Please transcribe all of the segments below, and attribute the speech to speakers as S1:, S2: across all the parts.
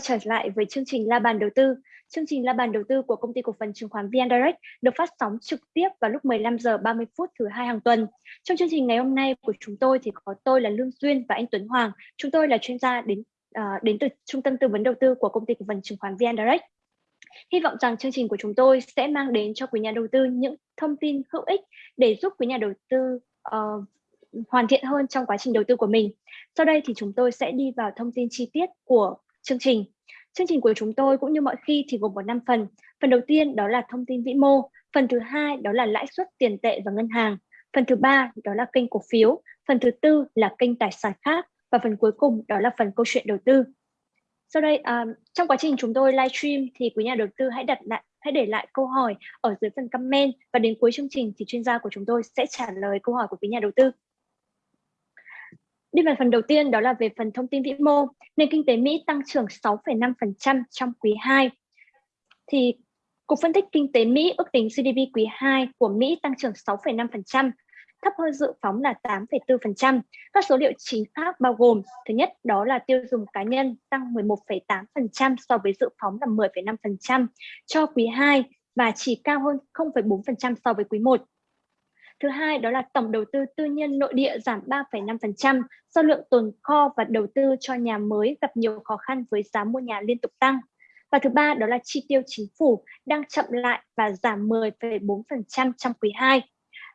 S1: trở lại với chương trình La bàn đầu tư. Chương trình La bàn đầu tư của công ty cổ phần chứng khoán VN Direct được phát sóng trực tiếp vào lúc 15 giờ 30 phút thứ hai hàng tuần. Trong chương trình ngày hôm nay của chúng tôi thì có tôi là Lương Duyên và anh Tuấn Hoàng. Chúng tôi là chuyên gia đến uh, đến từ trung tâm tư vấn đầu tư của công ty cổ phần chứng khoán VN Direct. Hy vọng rằng chương trình của chúng tôi sẽ mang đến cho quý nhà đầu tư những thông tin hữu ích để giúp quý nhà đầu tư uh, hoàn thiện hơn trong quá trình đầu tư của mình. Sau đây thì chúng tôi sẽ đi vào thông tin chi tiết của chương trình. Chương trình của chúng tôi cũng như mọi khi thì gồm có 5 phần. Phần đầu tiên đó là thông tin vĩ mô, phần thứ hai đó là lãi suất tiền tệ và ngân hàng, phần thứ ba đó là kênh cổ phiếu, phần thứ tư là kênh tài sản khác và phần cuối cùng đó là phần câu chuyện đầu tư. Sau đây um, trong quá trình chúng tôi livestream thì quý nhà đầu tư hãy đặt lại hãy để lại câu hỏi ở dưới phần comment và đến cuối chương trình thì chuyên gia của chúng tôi sẽ trả lời câu hỏi của quý nhà đầu tư. Đi vào phần đầu tiên đó là về phần thông tin vĩ mô. Nền kinh tế Mỹ tăng trưởng 6,5% trong quý 2. Thì Cục phân tích kinh tế Mỹ ước tính GDP quý 2 của Mỹ tăng trưởng 6,5%, thấp hơn dự phóng là 8,4%. Các số liệu chính khác bao gồm thứ nhất đó là tiêu dùng cá nhân tăng 11,8% so với dự phóng là 10,5% cho quý 2 và chỉ cao hơn 0,4% so với quý 1. Thứ hai đó là tổng đầu tư tư nhân nội địa giảm 3,5% do lượng tồn kho và đầu tư cho nhà mới gặp nhiều khó khăn với giá mua nhà liên tục tăng. Và thứ ba đó là chi tiêu chính phủ đang chậm lại và giảm 10,4% trong quý 2.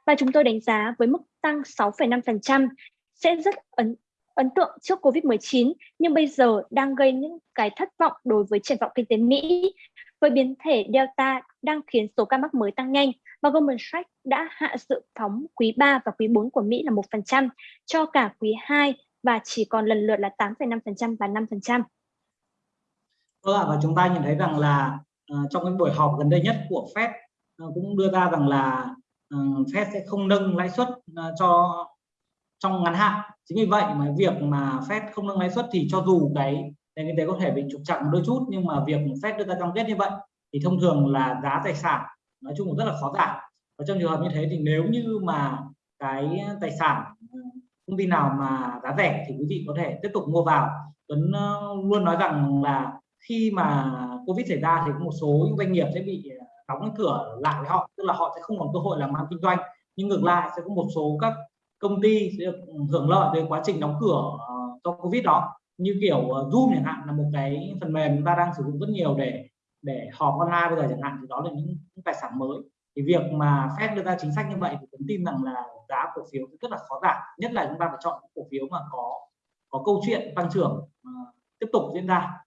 S1: Và chúng tôi đánh giá với mức tăng 6,5% sẽ rất ấn ấn tượng trước Covid-19 nhưng bây giờ đang gây những cái thất vọng đối với triển vọng kinh tế Mỹ với biến thể Delta đang khiến số ca mắc mới tăng nhanh và Goldman Sachs đã hạ dự phóng quý 3 và quý 4 của Mỹ là 1% cho cả quý 2 và chỉ còn lần lượt là 8,5% và 5%.
S2: Vâng ạ, và chúng ta nhìn thấy rằng là uh, trong cái buổi họp gần đây nhất của Fed uh, cũng đưa ra rằng là uh, Fed sẽ không nâng lãi suất uh, cho trong ngắn hạn. Chính vì vậy mà việc mà Fed không nâng lãi suất thì cho dù cái nền kinh tế có thể bị trục chặt đôi chút, nhưng mà việc Fed đưa ra cam kết như vậy thì thông thường là giá tài sản nói chung là rất là khó giảm. Và trong trường hợp như thế thì nếu như mà cái tài sản ờ, công ty nào mà giá rẻ thì quý vị có thể tiếp tục mua vào. Tuấn ờ, luôn nói rằng là khi mà Covid xảy ra thì một số những doanh nghiệp sẽ bị ờ, đóng cái cửa lại với họ, tức là họ sẽ không còn cơ hội làm ăn kinh doanh. Nhưng ngược lại sẽ có một số các công ty sẽ được hưởng lợi từ quá trình đóng cửa do Covid đó như kiểu ờ, Zoom chẳng hạn là một cái phần mềm chúng ta đang sử dụng rất nhiều để để họp online bây giờ chẳng hạn thì đó là những, những tài sản mới thì việc mà Fed đưa ra chính sách như vậy thì tôi tin rằng là giá cổ phiếu rất là khó giảm nhất là chúng ta phải chọn cổ phiếu mà có có câu chuyện tăng trưởng uh, tiếp tục diễn ra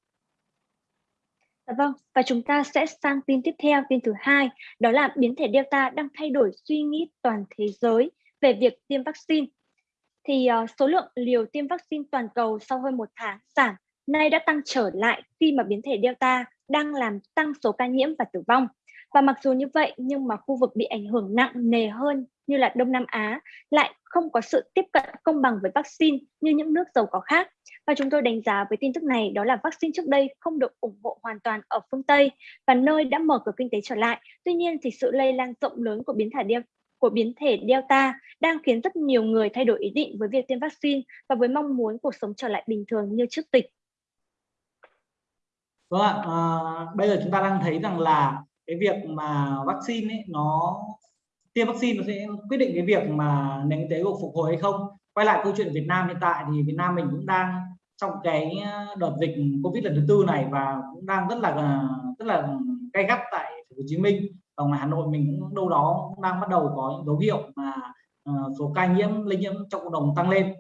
S1: dạ vâng, và chúng ta sẽ sang tin tiếp theo, tin thứ hai, đó là biến thể Delta đang thay đổi suy nghĩ toàn thế giới về việc tiêm vaccine. Thì uh, số lượng liều tiêm vaccine toàn cầu sau hơn một tháng giảm, nay đã tăng trở lại khi mà biến thể Delta đang làm tăng số ca nhiễm và tử vong. Và mặc dù như vậy nhưng mà khu vực bị ảnh hưởng nặng nề hơn như là Đông Nam Á lại không có sự tiếp cận công bằng với vaccine như những nước giàu có khác. Và chúng tôi đánh giá với tin tức này đó là vaccine trước đây không được ủng hộ hoàn toàn ở phương Tây và nơi đã mở cửa kinh tế trở lại. Tuy nhiên thì sự lây lan rộng lớn của biến thể Delta của biến thể Delta đang khiến rất nhiều người thay đổi ý định với việc tiêm vaccine và với mong muốn cuộc sống trở lại bình thường như trước dịch.
S2: Vâng ạ, à, bây giờ chúng ta đang thấy rằng là cái việc mà vaccine ấy, nó tiêm vaccine nó sẽ quyết định cái việc mà nền kinh tế của phục hồi hay không. Quay lại câu chuyện Việt Nam hiện tại thì Việt Nam mình cũng đang trong cái à, đợt dịch Covid lần thứ tư này và cũng đang rất là rất là gay gắt tại thành phố Hồ Chí Minh ở ngoài Hà Nội mình cũng đâu đó cũng đang bắt đầu có những dấu hiệu mà uh, số ca nhiễm lây nhiễm trong cộng đồng tăng lên.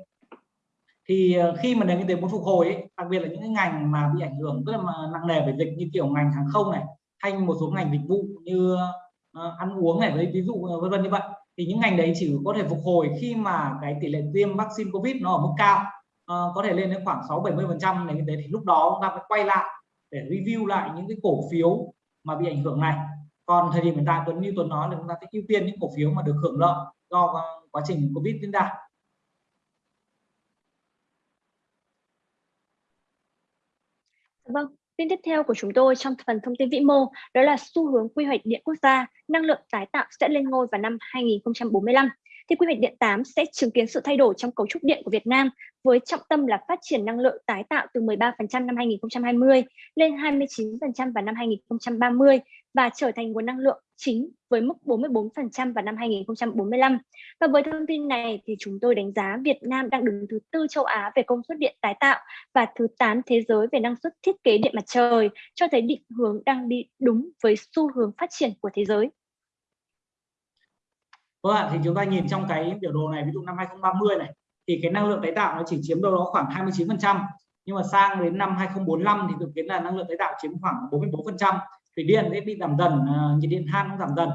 S2: Thì uh, khi mà nền kinh tế muốn phục hồi ấy, đặc biệt là những cái ngành mà bị ảnh hưởng rất là nặng nề về dịch như kiểu ngành hàng không này hay một số ngành dịch vụ như uh, ăn uống này lấy ví dụ vân vân như vậy thì những ngành đấy chỉ có thể phục hồi khi mà cái tỷ lệ tiêm vaccine covid nó ở mức cao uh, có thể lên đến khoảng 6 70 phần trăm nền kinh tế thì lúc đó chúng ta phải quay lại để review lại những cái cổ phiếu mà bị ảnh hưởng này còn thời điểm hiện tại tuấn như tuấn nói là chúng ta sẽ ưu tiên những cổ phiếu mà được hưởng lợi do quá trình covid diễn ra
S1: Vâng, tin tiếp theo của chúng tôi trong phần thông tin vĩ mô đó là xu hướng quy hoạch điện quốc gia, năng lượng tái tạo sẽ lên ngôi vào năm 2045. thì quy hoạch điện 8 sẽ chứng kiến sự thay đổi trong cấu trúc điện của Việt Nam với trọng tâm là phát triển năng lượng tái tạo từ 13% năm 2020 lên 29% vào năm 2030 và trở thành nguồn năng lượng chính với mức 44% vào năm 2045. Và với thông tin này thì chúng tôi đánh giá Việt Nam đang đứng thứ tư châu Á về công suất điện tái tạo và thứ 8 thế giới về năng suất thiết kế điện mặt trời, cho thấy định hướng đang đi đúng với xu hướng phát triển của thế giới.
S2: Vâng ạ, thì chúng ta nhìn trong cái biểu đồ này, ví dụ năm 2030 này, thì cái năng lượng tái tạo nó chỉ chiếm đâu đó khoảng 29%, nhưng mà sang đến năm 2045 thì dự kiến là năng lượng tái tạo chiếm khoảng 44%. Thủy điện sẽ bị giảm dần, à, nhiệt điện than cũng giảm dần.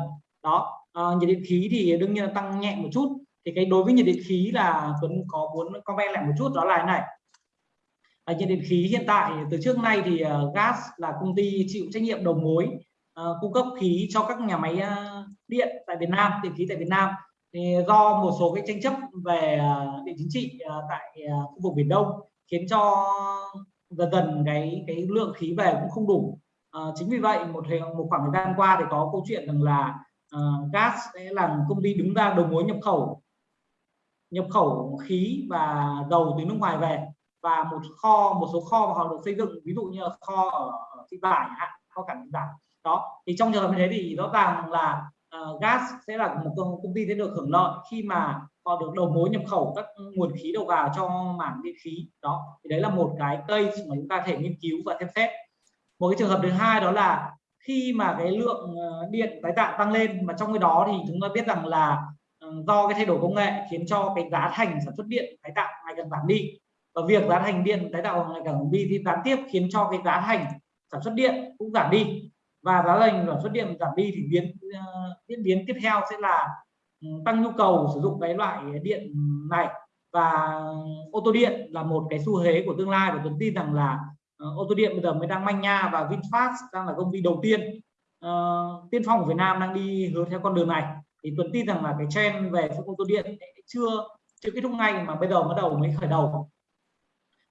S2: Đó, à, nhiệt điện khí thì đương nhiên là tăng nhẹ một chút. Thì cái đối với nhiệt điện khí là Tuấn có muốn comment lại một chút đó là này. À, nhiệt điện khí hiện tại từ trước nay thì uh, gas là công ty chịu trách nhiệm đầu mối uh, cung cấp khí cho các nhà máy uh, điện tại Việt Nam, điện khí tại Việt Nam thì do một số cái tranh chấp về uh, địa chính trị uh, tại uh, khu vực Biển Đông khiến cho dần dần cái cái lượng khí về cũng không đủ. Ờ, chính vì vậy một một khoảng thời gian qua thì có câu chuyện rằng là uh, gas sẽ là công ty đứng ra đầu mối nhập khẩu. Nhập khẩu khí và dầu từ nước ngoài về và một kho một số kho mà họ được xây dựng ví dụ như là kho ở, thị vải kho cảng thị vải. Đó thì trong trường hợp như thế thì rõ ràng là uh, gas sẽ là một công ty sẽ được hưởng lợi khi mà họ được đầu mối nhập khẩu các nguồn khí đầu vào cho mảng điện khí. Đó thì đấy là một cái cây mà chúng ta thể nghiên cứu và xem xét một cái trường hợp thứ hai đó là khi mà cái lượng ờ, điện tái tạo tăng lên mà trong cái đó thì chúng ta biết rằng là ờ, do cái thay đổi công nghệ khiến cho cái giá thành sản xuất điện tái tạo ngày càng giảm đi. Và việc giá thành điện tái tạo ngày càng giảm đi thì gián tiếp khiến cho cái giá thành sản xuất điện cũng giảm đi. Và giá thành sản xuất điện giảm đi thì biến ờ, diễn biến tiếp theo sẽ là ừ, tăng nhu cầu sử dụng cái loại điện này. Và ừ, ô tô điện là một cái xu thế của tương lai và tôi tin rằng là Ờ, ô tô điện bây giờ mới đang manh nha và VinFast đang là công ty đầu tiên uh, tiên phong của Việt Nam đang đi hướng theo con đường này. Thì Tuấn tin rằng là cái trend về ô tô điện chưa chưa kết thúc ngay mà bây giờ bắt đầu mới khởi đầu.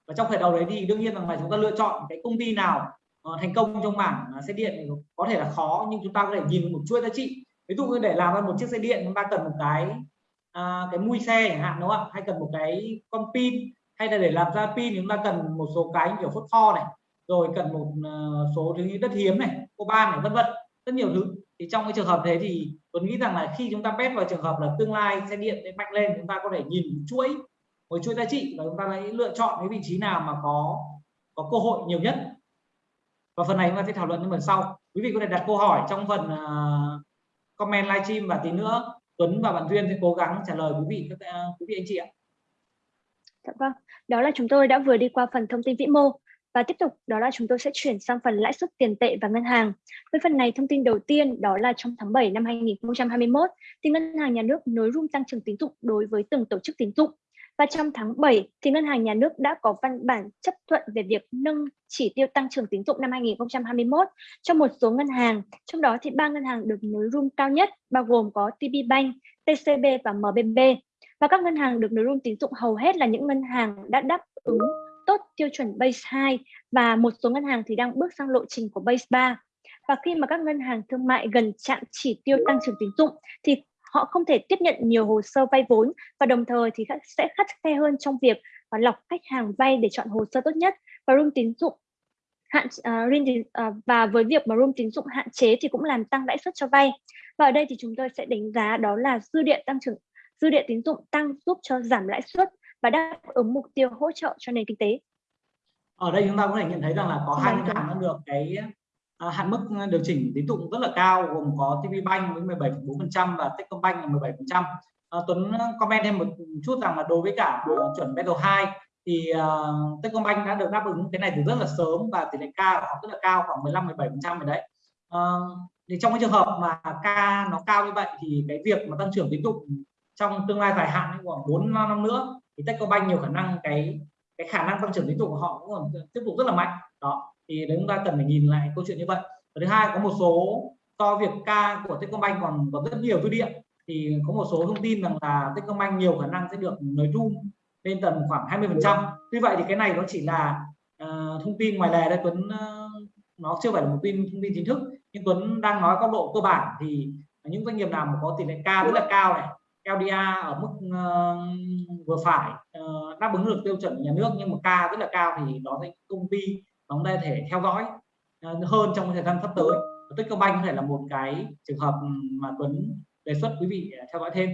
S2: Và trong khởi đầu đấy thì đương nhiên rằng là chúng ta lựa chọn cái công ty nào uh, thành công trong mảng uh, xe điện có thể là khó nhưng chúng ta có thể nhìn một chuỗi giá trị. Ví dụ như để làm ra một chiếc xe điện chúng ta cần một cái uh, cái mui xe chẳng hạn đúng không ạ? Hay cần một cái con pin hay là để làm ra pin chúng ta cần một số cái kiểu phốt pho này rồi cần một ờ, số thứ như đất hiếm này coban này vân vân rất nhiều thứ. Thì trong cái trường hợp thế thì tôi nghĩ rằng là khi chúng ta bet vào trường hợp là tương lai xe điện sẽ mạnh lên chúng ta có thể nhìn chuỗi một chuỗi giá trị và chúng ta hãy lựa chọn cái vị trí nào mà có có cơ hội nhiều nhất. Và phần này chúng ta sẽ thảo luận trong phần sau. Quý vị có thể đặt câu hỏi trong phần uh, comment livestream và tí nữa Tuấn và bạn Duyên sẽ cố gắng trả lời quý vị các quý vị anh chị ạ.
S1: Dạ vâng, đó là chúng tôi đã vừa đi qua phần thông tin vĩ mô và tiếp tục đó là chúng tôi sẽ chuyển sang phần lãi suất tiền tệ và ngân hàng. Với phần này thông tin đầu tiên đó là trong tháng 7 năm 2021 thì ngân hàng nhà nước nới room tăng trưởng tín dụng đối với từng tổ chức tín dụng. Và trong tháng 7 thì ngân hàng nhà nước đã có văn bản chấp thuận về việc nâng chỉ tiêu tăng trưởng tín dụng năm 2021 cho một số ngân hàng, trong đó thì ba ngân hàng được nới room cao nhất bao gồm có TP Bank, TCB và MBB. Và các ngân hàng được nới room tín dụng hầu hết là những ngân hàng đã đáp ứng tốt tiêu chuẩn base 2 và một số ngân hàng thì đang bước sang lộ trình của base 3. Và khi mà các ngân hàng thương mại gần chạm chỉ tiêu tăng trưởng tín dụng thì họ không thể tiếp nhận nhiều hồ sơ vay vốn và đồng thời thì sẽ khắt khe hơn trong việc lọc khách hàng vay để chọn hồ sơ tốt nhất và room tín dụng hạn uh, và với việc mà room tín dụng hạn chế thì cũng làm tăng lãi suất cho vay và ở đây thì chúng tôi sẽ đánh giá đó là dư địa tăng trưởng dư địa tín dụng tăng giúp cho giảm lãi suất và đáp ứng mục tiêu hỗ trợ cho nền kinh tế.
S2: Ở đây chúng ta có thể nhận thấy rằng là có hai ngân hàng đã được cái uh, hạn mức điều chỉnh tín dụng rất là cao gồm có TP Bank với 17,4% và Techcombank là 17%. Uh, Tuấn comment thêm một chút rằng là đối với cả chuẩn Battle 2 thì uh, Techcombank đã được đáp ứng cái này từ rất là sớm và tỷ lệ K của họ rất là cao khoảng 15 17% rồi đấy. Uh, thì trong cái trường hợp mà K nó cao như vậy thì cái việc mà tăng trưởng tín dụng trong tương lai dài hạn khoảng 4 năm nữa thì Techcombank nhiều khả năng cái cái khả năng tăng trưởng tín dụng của họ cũng còn tiếp tục rất là mạnh. Đó thì đấy chúng ta cần phải nhìn lại câu chuyện như vậy. Và thứ hai có một số do việc ca của Techcombank còn còn rất nhiều dư địa thì có một số thông tin rằng là Techcombank nhiều khả năng sẽ được nới room lên tầm khoảng 20 phần trăm. Tuy vậy thì cái này nó chỉ là uh, thông tin ngoài lề đây Tuấn uh, nó chưa phải là một tin thông tin chính thức. Nhưng Tuấn đang nói góc độ cơ bản thì những doanh nghiệp nào mà có tỷ lệ ca rất là cao này LDA ở mức uh, vừa phải uh, đáp ứng được tiêu chuẩn nhà nước nhưng mà ca rất là cao thì đó là công ty mà chúng ta thể theo dõi uh, hơn trong thời gian sắp tới Techcombank có thể là một cái trường hợp mà Tuấn đề xuất quý vị theo dõi thêm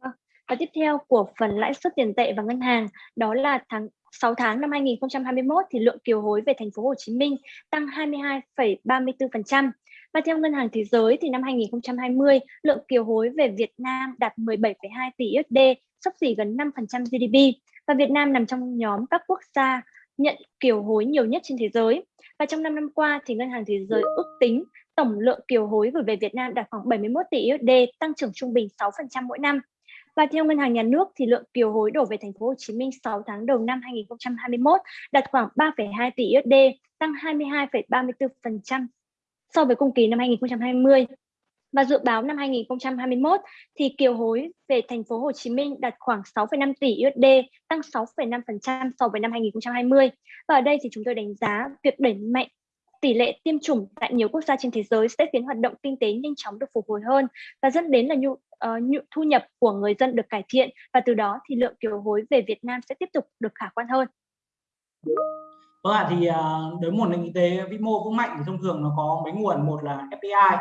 S1: vâng, và tiếp theo của phần lãi suất tiền tệ và ngân hàng đó là tháng 6 tháng năm 2021 thì lượng kiều hối về thành phố Hồ Chí Minh tăng 22,34%. Và theo Ngân hàng Thế giới thì năm 2020, lượng kiều hối về Việt Nam đạt 17,2 tỷ USD, sắp xỉ gần 5% GDP. Và Việt Nam nằm trong nhóm các quốc gia nhận kiều hối nhiều nhất trên thế giới. Và trong 5 năm qua thì Ngân hàng Thế giới ước tính tổng lượng kiều hối gửi về Việt Nam đạt khoảng 71 tỷ USD, tăng trưởng trung bình 6% mỗi năm. Và theo Ngân hàng Nhà nước thì lượng kiều hối đổ về thành phố Hồ Chí Minh 6 tháng đầu năm 2021 đạt khoảng 3,2 tỷ USD, tăng 22,34% so với cùng kỳ năm 2020. Và dự báo năm 2021 thì kiều hối về thành phố Hồ Chí Minh đạt khoảng 6,5 tỷ USD, tăng 6,5% so với năm 2020. Và ở đây thì chúng tôi đánh giá việc đẩy mạnh tỷ lệ tiêm chủng tại nhiều quốc gia trên thế giới sẽ khiến hoạt động kinh tế nhanh chóng được phục hồi hơn và dẫn đến là nhu, uh, nhu thu nhập của người dân được cải thiện và từ đó thì lượng kiều hối về Việt Nam sẽ tiếp tục được khả quan hơn.
S2: Vâng ạ, thì đối với một nền kinh tế vĩ mô vững mạnh thì thông thường nó có mấy nguồn, một là FDI,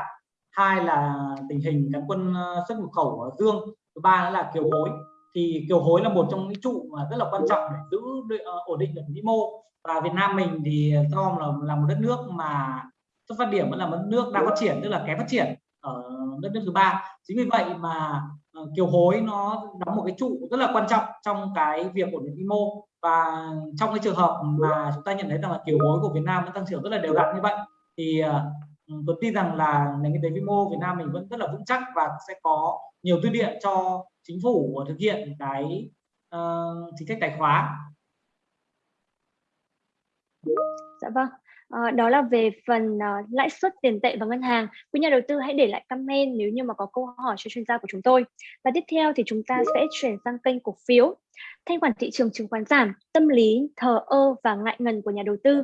S2: hai là tình hình cán quân à, xuất nhập khẩu ở dương, thứ ba là kiều hối. Thì kiều hối là một trong những trụ mà rất là quan trọng để giữ à, ổn định được vĩ mô. Và Việt Nam mình thì do là là một đất nước mà xuất phát điểm vẫn là một nước đang phát triển tức là kém phát triển ở đất nước thứ ba. Chính vì vậy mà Ờ, kiều hối nó đóng một cái trụ rất là quan trọng trong cái việc ổn định vĩ mô và trong cái trường hợp mà chúng ta nhận thấy rằng là kiều hối của Việt Nam vẫn tăng trưởng rất là đều đặn như vậy thì ờ, ừ, tôi tin rằng là nền kinh tế vĩ mô Việt Nam mình vẫn rất là vững chắc và sẽ có nhiều tư điện cho chính phủ thực hiện cái uh, chính sách tài khóa
S1: Dạ vâng. À, đó là về phần ờ, lãi suất tiền tệ và ngân hàng. Quý nhà đầu tư hãy để lại comment nếu như mà có câu hỏi cho chuyên gia của chúng tôi. Và tiếp theo thì chúng ta sẽ chuyển sang kênh cổ phiếu. Thanh khoản thị trường chứng khoán giảm, tâm lý thờ ơ và ngại ngần của nhà đầu tư.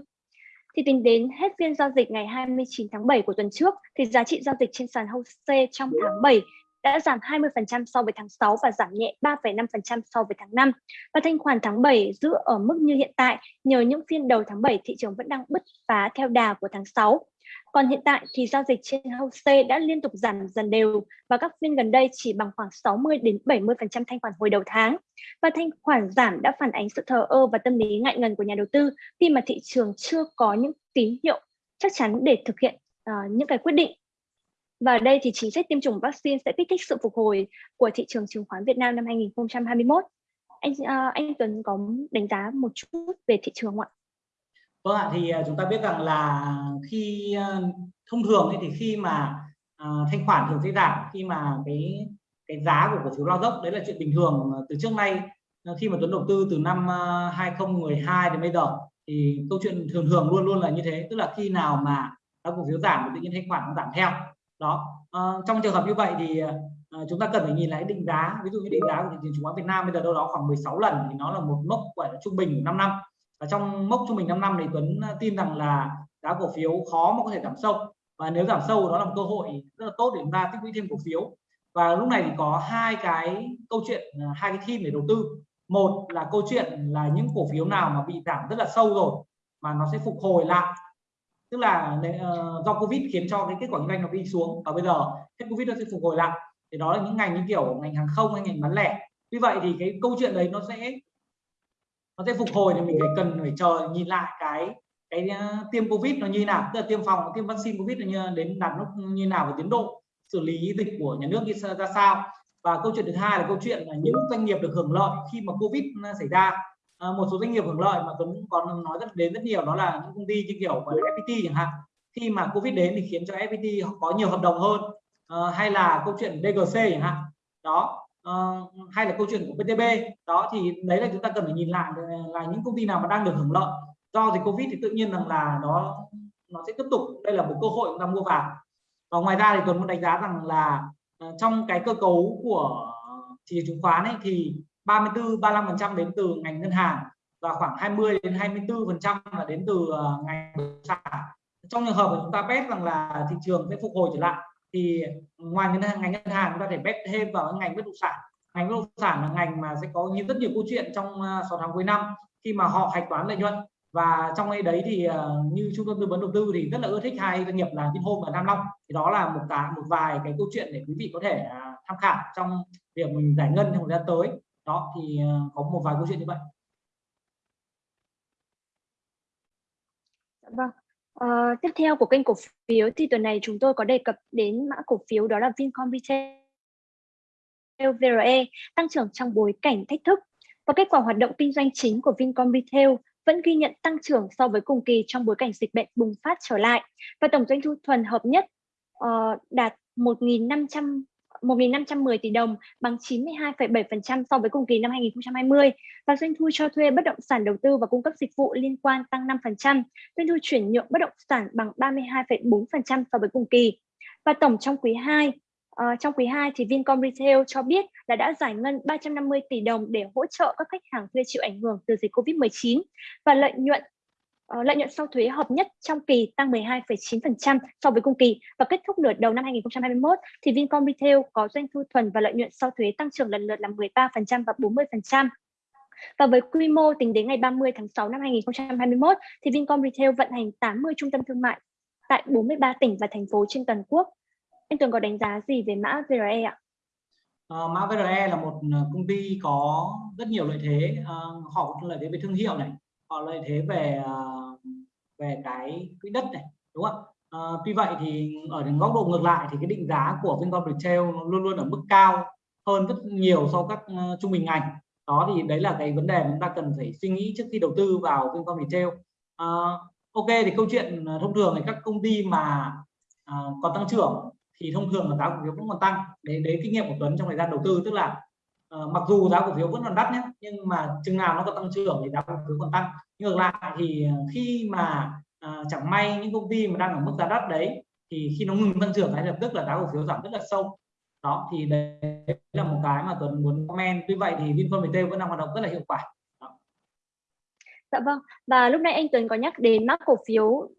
S1: Thì tính đến hết phiên giao dịch ngày 29 tháng 7 của tuần trước, thì giá trị giao dịch trên sàn HOSE trong tháng 7 đã giảm 20% so với tháng 6 và giảm nhẹ 3,5% so với tháng 5. Và thanh khoản tháng 7 giữ ở mức như hiện tại nhờ những phiên đầu tháng 7 thị trường vẫn đang bứt phá theo đà của tháng 6. Còn hiện tại thì giao dịch trên HOSE đã liên tục giảm dần đều và các phiên gần đây chỉ bằng khoảng 60 đến 70% thanh khoản hồi đầu tháng. Và thanh khoản giảm đã phản ánh sự thờ ơ và tâm lý ngại ngần của nhà đầu tư khi mà thị trường chưa có những tín hiệu chắc chắn để thực hiện uh, những cái quyết định và ở đây thì chính sách tiêm chủng vaccine sẽ kích thích sự phục hồi của thị trường chứng khoán Việt Nam năm 2021. Anh uh, anh Tuấn có đánh giá một chút về thị trường không ạ?
S2: Vâng ạ, thì ờ, chúng ta biết rằng là khi ờ, thông thường thì khi mà uh, thanh khoản thường sẽ giảm khi mà cái cái giá của cổ phiếu lao dốc đấy là chuyện bình thường từ trước nay khi mà Tuấn đầu tư từ năm 2012 đến bây giờ thì câu chuyện thường thường luôn luôn là như thế tức là khi nào mà các cổ phiếu giảm thì tự nhiên thanh khoản nó giảm theo đó. À, trong trường hợp như vậy thì à, chúng ta cần phải nhìn lại định giá. Ví dụ như định giá của thị trường chứng khoán Việt Nam bây giờ đâu đó khoảng 16 lần thì nó là một mốc gọi là trung bình 5 năm và trong mốc trung bình 5 năm thì Tuấn tin rằng là giá cổ phiếu khó mà có thể giảm sâu. Và nếu giảm sâu đó là một cơ hội rất là tốt để chúng ta tích lũy thêm cổ phiếu. Và lúc này thì có hai cái câu chuyện hai cái theme để đầu tư. Một là câu chuyện là những cổ phiếu nào mà bị giảm rất là sâu rồi mà nó sẽ phục hồi lại tức là uh, do covid khiến cho cái kết quả kinh doanh nó đi xuống. Và bây giờ hết covid nó sẽ phục hồi lại. Thì đó là những ngành như kiểu ngành hàng không hay ngành bán lẻ. Vì vậy thì cái câu chuyện đấy nó sẽ nó sẽ phục hồi thì mình phải cần phải chờ nhìn lại cái cái ờ, tiêm covid nó như nào. Tức là tiêm phòng tiêm vaccine covid nó như đến đạt lúc như nào và tiến độ xử lý dịch của nhà nước như ra sao. Và câu chuyện thứ hai là câu chuyện là những doanh nghiệp được hưởng lợi khi mà covid xảy ra à, một số doanh nghiệp hưởng lợi mà Tuấn còn nói rất đến rất nhiều đó là những công ty như kiểu là FPT chẳng hạn. Khi mà Covid đến thì khiến cho FPT có nhiều hợp đồng hơn. À, hay là câu chuyện DGC chẳng hạn. Đó. À, hay là câu chuyện của PTB đó thì đấy là chúng ta cần phải nhìn lại ờ, là những công ty nào mà đang được hưởng lợi. Do dịch Covid thì tự nhiên rằng là nó nó sẽ tiếp tục. Đây là một cơ hội chúng ta mua vào. Và ngoài ra thì Tuấn muốn đánh giá rằng là trong cái cơ cấu của thị trường chứng khoán ấy thì 34 35% đến từ ngành ngân hàng và khoảng 20 đến 24% là đến từ ờ, ngành bất động sản. Trong trường hợp mà chúng ta bet rằng là thị trường sẽ phục hồi trở lại, thì ngoài ngành ngành ngân hàng chúng ta thể bet thêm vào ngành bất động sản. Ngành bất động sản là ngành mà sẽ có rất nhiều câu chuyện trong ờ, 6 tháng cuối năm khi mà họ hạch toán lợi nhuận. Và trong đấy thì ờ, như trung tâm tư vấn đầu tư thì rất là ưa thích hai doanh nghiệp là Vinhome và Nam Long. Thì đó là một cái, một vài cái câu chuyện để quý vị có thể à, tham khảo trong việc mình giải ngân trong thời gian tới đó thì ờ, có một vài câu chuyện như vậy.
S1: Dạ vâng. À, tiếp theo của kênh cổ phiếu thì tuần này chúng tôi có đề cập đến mã cổ phiếu đó là Vincom Retail VRE tăng trưởng trong bối cảnh thách thức. Và kết quả hoạt động kinh doanh chính của Vincom Retail vẫn ghi nhận tăng trưởng so với cùng kỳ trong bối cảnh dịch bệnh bùng phát trở lại. Và tổng doanh thu thuần hợp nhất uh, đạt 1.500 1.510 tỷ đồng bằng 92,7% so với cùng kỳ năm 2020 và doanh thu cho thuê bất động sản đầu tư và cung cấp dịch vụ liên quan tăng 5%, doanh thu chuyển nhượng bất động sản bằng 32,4% so với cùng kỳ. Và tổng trong quý 2, uh, ờ, trong quý 2 thì Vincom Retail cho biết là đã giải ngân 350 tỷ đồng để hỗ trợ các khách hàng thuê chịu ảnh hưởng từ dịch Covid-19 và lợi nhuận Ờ, lợi nhuận sau thuế hợp nhất trong kỳ tăng 12,9% so với cùng kỳ và kết thúc nửa đầu năm 2021 thì Vincom Retail có doanh thu thuần và lợi nhuận sau thuế tăng trưởng lần lượt là 13% và 40%. Và với quy mô tính đến ngày 30 tháng 6 năm 2021 thì Vincom Retail vận hành 80 trung tâm thương mại tại 43 tỉnh và thành phố trên toàn quốc. Anh Tường có đánh giá gì về mã VRE ạ?
S2: Uh, mã VRE là một ờ, công ty có rất nhiều lợi thế, uh, họ có lợi thế về thương hiệu này, họ lợi thế về ờ, về cái quỹ đất này đúng không? À, tuy vậy thì ở góc độ ngược lại thì cái định giá của Vincom Retail luôn luôn ở mức cao hơn rất nhiều so với các ờ, trung bình ngành. Đó thì đấy là cái vấn đề chúng ta cần phải suy nghĩ trước khi đầu tư vào Vincom Retail. À, ok thì câu chuyện thông thường thì các công ty mà à, còn tăng trưởng thì thông thường là giá cổ phiếu cũng còn tăng. Đấy đấy kinh nghiệm của Tuấn trong thời gian đầu tư tức là uh, mặc dù giá cổ phiếu vẫn còn đắt nhé nhưng mà chừng nào nó còn tăng trưởng thì giá cổ phiếu còn tăng. Ngược lại thì ờ, khi mà uh, chẳng may những công ty mà đang ở mức giá đắt đấy thì khi nó ngừng tăng trưởng ngay lập tức là giá cổ phiếu giảm rất là sâu. Đó thì đấy là một cái mà Tuấn muốn comment. Tuy vậy thì Vinfast Retail vẫn đang hoạt động rất là hiệu quả.
S1: Dạ vâng. Và lúc nãy anh Tuấn có nhắc đến mã cổ phiếu uh,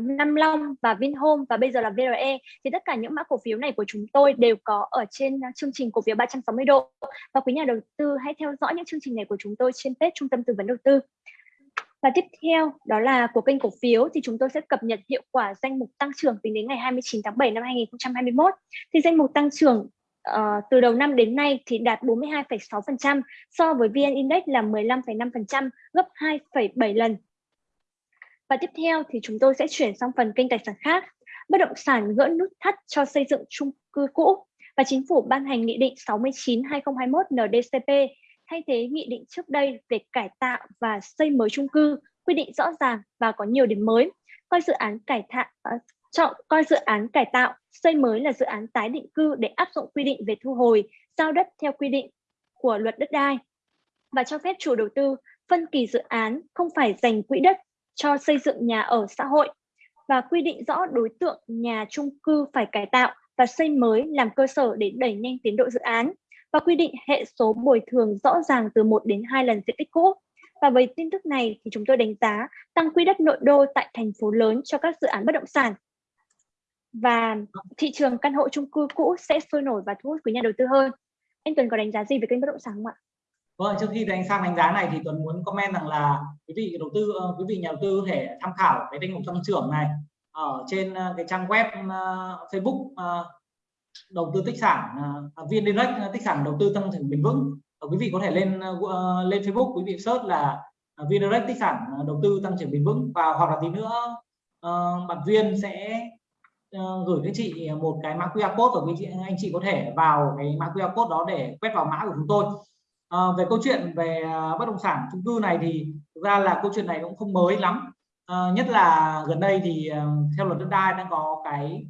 S1: Nam Long và Vinhome và bây giờ là VRE thì tất cả những mã cổ phiếu này của chúng tôi đều có ở trên chương trình cổ phiếu 360 độ và quý nhà đầu tư hãy theo dõi những chương trình này của chúng tôi trên page Trung tâm tư vấn đầu tư. Và tiếp theo đó là của kênh cổ phiếu thì chúng tôi sẽ cập nhật hiệu quả danh mục tăng trưởng tính đến ngày 29 tháng 7 năm 2021. Thì danh mục tăng trưởng uh, từ đầu năm đến nay thì đạt 42,6% so với VN Index là 15,5%, gấp 2,7 lần. Và tiếp theo thì chúng tôi sẽ chuyển sang phần kênh tài sản khác. Bất động sản gỡ nút thắt cho xây dựng chung cư cũ và chính phủ ban hành nghị định 69/2021 NDCP thay thế nghị định trước đây về cải tạo và xây mới chung cư, quy định rõ ràng và có nhiều điểm mới. Coi dự án cải tạo ờ, chọn coi dự án cải tạo, xây mới là dự án tái định cư để áp dụng quy định về thu hồi, giao đất theo quy định của luật đất đai và cho phép chủ đầu tư phân kỳ dự án không phải dành quỹ đất cho xây dựng nhà ở xã hội và quy định rõ đối tượng nhà chung cư phải cải tạo và xây mới làm cơ sở để đẩy nhanh tiến độ dự án và quy định hệ số bồi thường rõ ràng từ 1 đến 2 lần diện tích cũ. Và với tin tức này thì chúng tôi đánh giá tăng quỹ đất nội đô tại thành phố lớn cho các dự án bất động sản và thị trường căn hộ chung cư cũ sẽ sôi nổi và thu hút quý nhà đầu tư hơn. Anh Tuấn có đánh giá gì về kênh bất động sản không ạ?
S2: Vâng, trước khi đánh sang đánh giá này thì Tuấn muốn comment rằng là quý vị đầu tư, ờ, quý vị nhà đầu tư có thể tham khảo cái danh mục tăng trưởng này ở trên ờ, cái trang web uh, Facebook uh, đầu tư tích sản uh, viên direct tích sản đầu tư tăng trưởng bền vững. Quý vị có thể lên uh, lên Facebook quý vị search là uh, viên direct tích sản đầu tư tăng trưởng bền vững và hoặc là tí nữa uh, bạn viên sẽ Ờ, gửi cho chị ờ, một cái mã QR code và quý chị, anh chị có thể vào cái mã QR code đó để quét vào mã của chúng tôi. À, về câu chuyện về ờ, bất động sản chung cư này thì thực ra là câu chuyện này cũng không mới lắm. À, nhất là gần đây thì theo luật đất đai đang có cái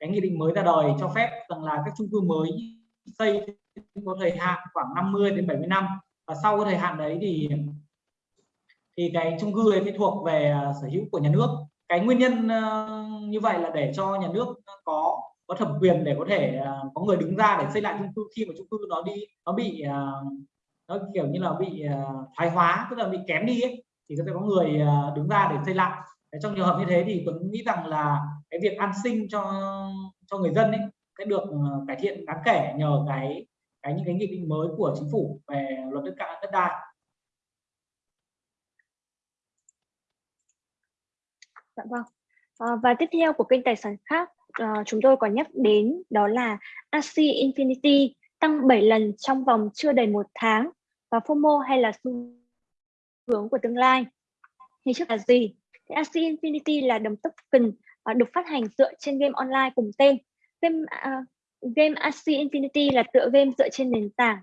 S2: cái nghị định mới ra đời cho phép rằng là các chung cư mới xây có thời hạn khoảng 50 đến 70 năm. Và sau cái thời hạn đấy thì thì cái chung cư ấy phải thuộc về sở hữu của nhà nước. Cái nguyên nhân uh, như vậy là để cho nhà nước có có thẩm quyền để có thể uh, có người đứng ra để xây lại chung cư khi mà chung cư nó đi nó bị uh, nó kiểu như là bị uh, thoái hóa tức là bị kém đi ấy, thì có thể có người uh, đứng ra để xây lại để trong trường hợp như thế thì tôi nghĩ rằng là cái việc an sinh cho cho người dân ấy sẽ được cải thiện đáng kể nhờ cái cái những cái nghị định mới của chính phủ về luật đất đai đất đai
S1: Dạ vâng. À, và tiếp theo của kênh tài sản khác uh, chúng tôi có nhắc đến đó là AC Infinity tăng 7 lần trong vòng chưa đầy một tháng và FOMO hay là xu hướng của tương lai. Thì trước là gì? Thì AC Infinity là đồng token uh, ờ, được phát hành dựa trên game online cùng tên. Game uh, game AC Infinity là tựa game dựa trên nền tảng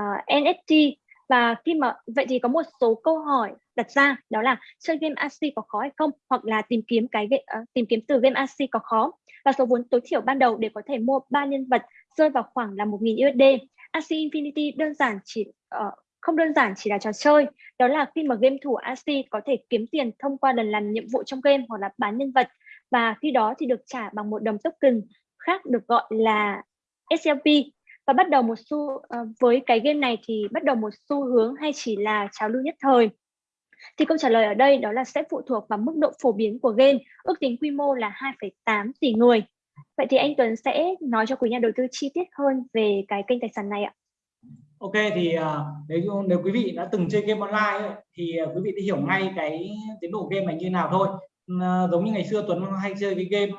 S1: uh, NFT và khi mà vậy thì có một số câu hỏi đặt ra đó là chơi game AC có khó hay không? Hoặc là tìm kiếm cái uh, tìm kiếm từ game AC có khó. Và số vốn tối thiểu ban đầu để có thể mua ba nhân vật rơi vào khoảng là 1.000 USD. AC Infinity đơn giản chỉ uh, không đơn giản chỉ là trò chơi. Đó là khi mà game thủ AC có thể kiếm tiền thông qua lần làm nhiệm vụ trong game hoặc là bán nhân vật. Và khi đó thì được trả bằng một đồng token khác được gọi là SLP và bắt đầu một xu uh, với cái game này thì bắt đầu một xu hướng hay chỉ là trào lưu nhất thời. Thì câu trả lời ở đây đó là sẽ phụ thuộc vào mức độ phổ biến của game ước tính quy mô là 2,8 tỷ người. Vậy thì anh Tuấn sẽ nói cho quý nhà đầu tư chi tiết hơn về cái kênh tài sản này ạ.
S2: Ok thì ờ, nếu nếu quý vị đã từng chơi game online ấy, thì ờ, quý vị sẽ hiểu ngay cái tiến độ game này như nào thôi. Giống như ngày xưa Tuấn hay chơi cái game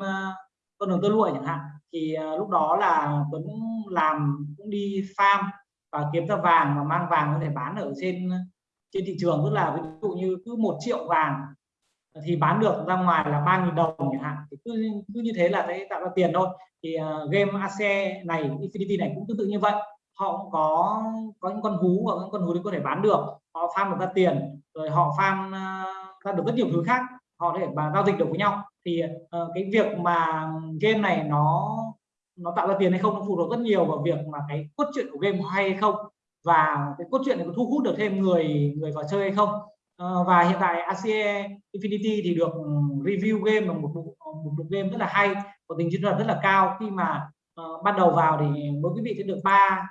S2: con đường tơ lụa chẳng hạn thì uh, lúc đó là Tuấn làm cũng đi farm và kiếm ra vàng và mang vàng có thể bán ở trên trên thị trường. Tức là ví dụ như cứ một triệu vàng thì bán được ra ngoài là ba nghìn đồng chẳng hạn. Thì cứ cứ như thế là sẽ tạo ra tiền thôi. Thì uh, game ACE này Infinity này cũng tương tự như vậy. Họ cũng có có những con hú và những con hú đấy có thể bán được. Họ farm được ra tiền rồi họ farm uh, ra được rất nhiều thứ khác. Họ có thể mà giao dịch được với nhau thì uh, cái việc mà game này nó nó tạo ra tiền hay không nó phụ thuộc rất nhiều vào việc mà cái cốt truyện của game hay hay không và cái cốt truyện này có thu hút được thêm người người vào chơi hay không. Uh, và hiện tại ACE Infinity thì được ừ, review game là một bộ, một bộ game rất là hay có tính chiến thuật rất là cao. Khi mà uh, bắt đầu vào thì mỗi quý vị sẽ được ba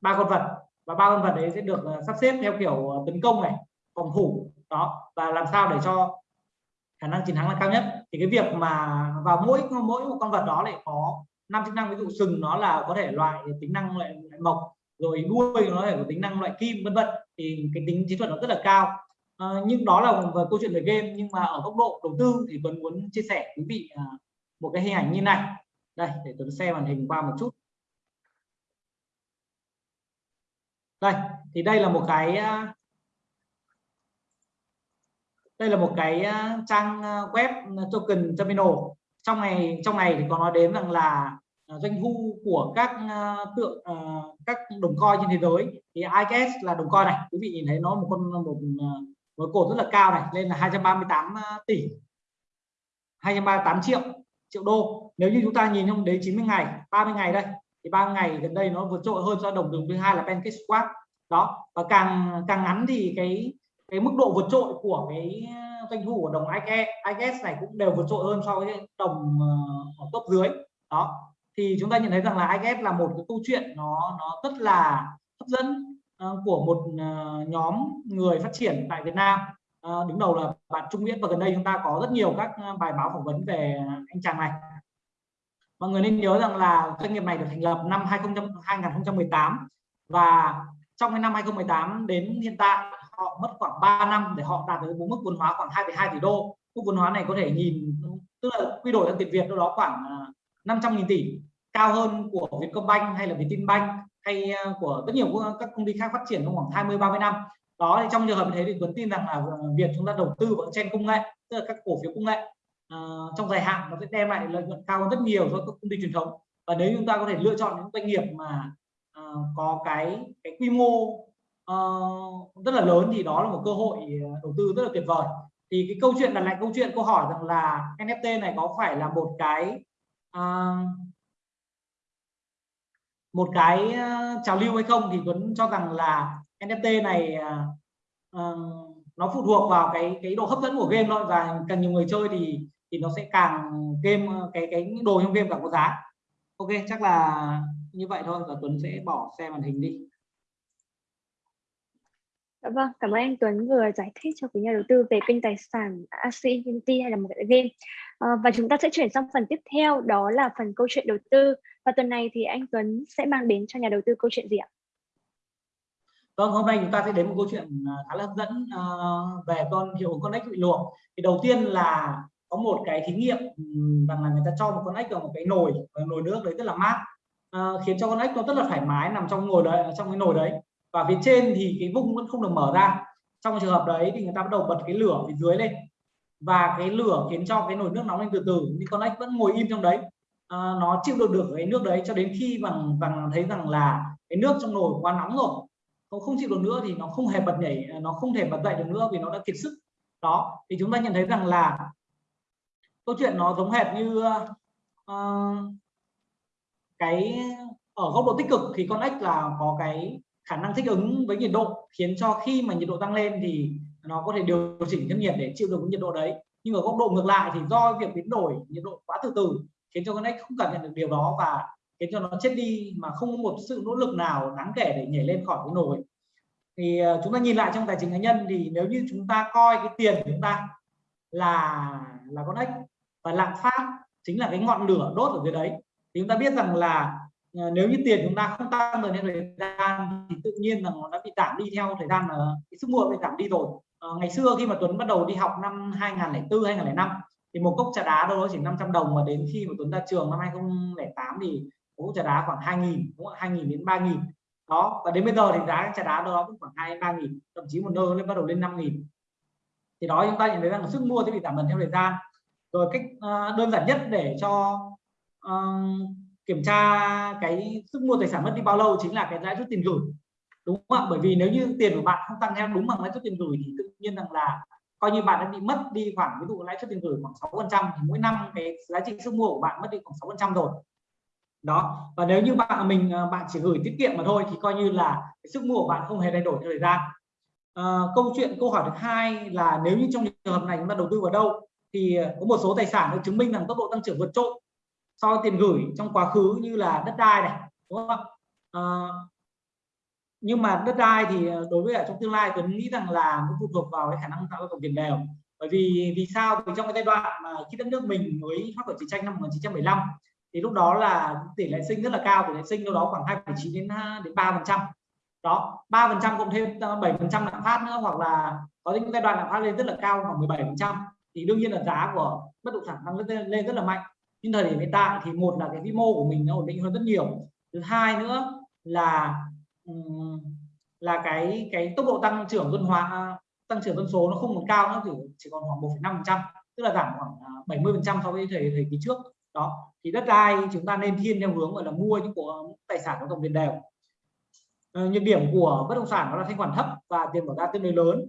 S2: ba con vật và ba con vật đấy sẽ được uh, sắp xếp theo kiểu tấn công này phòng thủ đó và làm sao để cho khả năng chiến thắng là cao nhất. Thì cái việc mà vào mỗi mỗi một con vật đó lại có năm chức năng ví dụ sừng nó là có thể loại tính năng loại, loại mộc rồi đuôi nó thể có tính năng loại kim vân vân thì cái tính chiến thuật nó rất là cao. À, nhưng đó là về câu chuyện về game nhưng mà ở góc độ đầu tư thì Tuấn muốn chia sẻ quý vị à, một cái hình ảnh như này. Đây để Tuấn xem màn hình qua một chút. Đây thì đây là một cái à, đây là một cái ờ, trang ờ, web ờ, token terminal. Trong này trong này thì có nói đến rằng là doanh thu của các tượng các đồng coin trên thế giới. Thì IKS là đồng coin này, quý vị nhìn thấy nó một con, một một cột rất là cao này, lên là 238 tỷ. 238 triệu triệu đô. Nếu như chúng ta nhìn trong đấy 90 ngày 30 ngày đây, thì 30 ngày gần đây nó vượt trội hơn do đồng đường thứ hai là Pancake đó, và càng càng ngắn thì cái cái mức độ vượt trội của cái à, doanh thu của đồng IKS này cũng đều vượt trội hơn so với đồng ờ, ở top dưới. Đó thì chúng ta nhận thấy rằng là IKS là một cái câu chuyện nó nó rất là hấp dẫn ờ, của một ờ, nhóm người phát triển tại Việt Nam. Đứng đầu là bạn Trung Nguyễn và gần đây chúng ta có rất nhiều các bài báo phỏng vấn về anh chàng này. Mọi người nên nhớ rằng là doanh nghiệp này được thành lập năm 20, 2018 và trong cái năm 2018 đến hiện tại họ mất khoảng 3 năm để họ đạt được mức vốn hóa khoảng 2,2 tỷ đô. Mức vốn hóa này có thể nhìn tức là quy đổi sang tiền Việt đâu đó khoảng à, 500.000 tỷ cao hơn của Vietcombank hay là Vietinbank hay à, của rất nhiều các công ty khác phát triển trong khoảng 20 30 năm. Đó thì trong trường hợp như thế thì Tuấn tin rằng là à, việc chúng ta đầu tư vào trên công nghệ tức là các cổ phiếu công nghệ uh, trong dài hạn nó sẽ đem lại lợi nhuận cao hơn rất nhiều so với các công ty truyền thống. Và nếu chúng ta có thể lựa chọn những doanh nghiệp mà uh, có cái cái quy mô uh, rất là lớn thì đó là một cơ hội ờ, đầu tư rất là tuyệt vời. Thì cái câu chuyện đặt lại câu chuyện câu hỏi rằng là NFT này có phải là một cái uh, một cái trào lưu hay không thì Tuấn cho rằng là NFT này uh, nó phụ thuộc vào cái cái độ hấp dẫn của game thôi. Và càng nhiều người chơi thì thì nó sẽ càng game cái cái đồ trong game càng có giá. Ok chắc là như vậy thôi. Và Tuấn sẽ bỏ xe màn hình đi.
S1: Dạ vâng, cảm ơn anh Tuấn vừa giải thích cho quý nhà đầu tư về kênh tài sản AC Infinity hay là một cái game. À, và chúng ta sẽ chuyển sang phần tiếp theo đó là phần câu chuyện đầu tư Và tuần này thì anh Tuấn sẽ mang đến cho nhà đầu tư câu chuyện gì ạ?
S2: Vâng, hôm nay chúng ta sẽ đến một câu chuyện à, khá là hấp dẫn uh, về con hiệu ứng con ếch bị luộc. Thì đầu tiên là có một cái thí nghiệm rằng là người ta cho một con ếch vào một cái nồi nồi nước đấy rất là mát uh, khiến cho con ếch nó rất là thoải mái nằm trong ngồi đấy trong cái nồi đấy và phía trên thì cái vung vẫn không được mở ra. Trong trường hợp đấy thì người ta bắt đầu bật cái lửa phía dưới lên. Và cái lửa khiến cho cái nồi nước nóng lên từ từ. Nhưng con ếch vẫn ngồi im trong đấy. À, nó chịu được được cái nước đấy cho đến khi bằng bằng thấy rằng là cái nước trong nồi quá nóng rồi. Nó không chịu được nữa thì nó không hề bật nhảy nó không thể bật dậy được nữa vì nó đã kiệt sức. Đó thì chúng ta nhận thấy rằng là câu chuyện nó giống hệt như uh, cái ở góc độ tích cực thì con ếch là có cái khả năng thích ứng với nhiệt độ, khiến cho khi mà nhiệt độ tăng lên thì nó có thể điều chỉnh thân nhiệt để chịu được nhiệt độ đấy. Nhưng ở góc độ ngược lại thì do việc biến đổi nhiệt độ quá từ từ khiến cho con ếch không cảm nhận được điều đó và khiến cho nó chết đi mà không có một sự nỗ lực nào đáng kể để nhảy lên khỏi cái nồi. Thì ờ, chúng ta nhìn lại trong tài chính cá nhân thì nếu như chúng ta coi cái tiền của chúng ta là là con ếch và lạm phát chính là cái ngọn lửa đốt ở dưới đấy, thì chúng ta biết rằng là Ờ, nếu như tiền chúng ta không tăng được theo thời gian thì tự nhiên là nó đã bị giảm đi theo thời gian là cái sức mua bị giảm đi rồi. À, ngày xưa khi mà Tuấn bắt đầu đi học năm 2004 2005 thì một cốc trà đá đâu đó chỉ 500 đồng mà đến khi mà Tuấn ra trường năm 2008 thì cốc trà đá khoảng 2.000 đúng không? 2.000 đến 3.000 đó và đến bây giờ thì giá trà đá đâu đó cũng khoảng 2 3 nghìn thậm chí một nơi lên bắt đầu lên 5 nghìn. Thì đó chúng ta nhận thấy rằng sức mua sẽ bị giảm dần theo thời gian. Rồi cách uh, đơn giản nhất để cho uh, kiểm tra cái sức mua tài sản mất đi bao lâu chính là cái lãi suất tiền gửi đúng không ạ? Bởi vì nếu như tiền của bạn không tăng theo đúng bằng lãi suất tiền gửi thì tự nhiên rằng là coi như bạn đã bị mất đi khoảng ví dụ lãi suất tiền gửi khoảng 6 phần trăm thì mỗi năm cái giá trị sức mua của bạn mất đi khoảng 6 phần trăm rồi. Đó và nếu như bạn mình ờ, bạn chỉ gửi tiết kiệm mà thôi thì coi như là cái sức mua của bạn không hề thay đổi theo thời gian. À, câu chuyện câu hỏi thứ hai là nếu như trong trường hợp này chúng ta đầu tư vào đâu thì có một số tài sản được chứng minh rằng tốc độ tăng trưởng vượt trội so tiền gửi trong quá khứ như là đất đai này đúng không? À, nhưng mà đất đai thì ờ, đối với ở trong tương lai tôi nghĩ rằng là nó phụ thuộc vào cái khả năng tạo ra tổng tiền đều. Bởi vì vì sao? Vì trong cái giai đoạn mà khi đất nước mình mới thoát khỏi chiến tranh năm 1975 thì lúc đó là tỷ lệ sinh rất là cao tỷ lệ sinh đâu đó khoảng 2,9 đến đến 3 phần trăm. Đó 3 phần trăm cộng thêm ờ, 7 phần trăm lạm phát nữa hoặc là có những giai đoạn lạm phát lên rất là cao khoảng 17 phần trăm. Thì đương nhiên là giá của bất động sản tăng lên, lên rất là mạnh nhưng thời điểm hiện tại thì một là cái vĩ mô của mình nó ổn định hơn rất nhiều. Thứ hai nữa là là cái cái tốc độ tăng trưởng dân hóa à, tăng trưởng dân số nó không còn cao nữa chỉ, chỉ còn khoảng 1,5 phần trăm tức là giảm khoảng 70 à, phần trăm so với thời thời kỳ trước. Đó thì đất đai chúng ta nên thiên theo hướng gọi là mua những của tài sản có tổng tiền đều. Ờ, nhược điểm của bất động sản đó là thanh khoản thấp và tiền bỏ ra tương đối lớn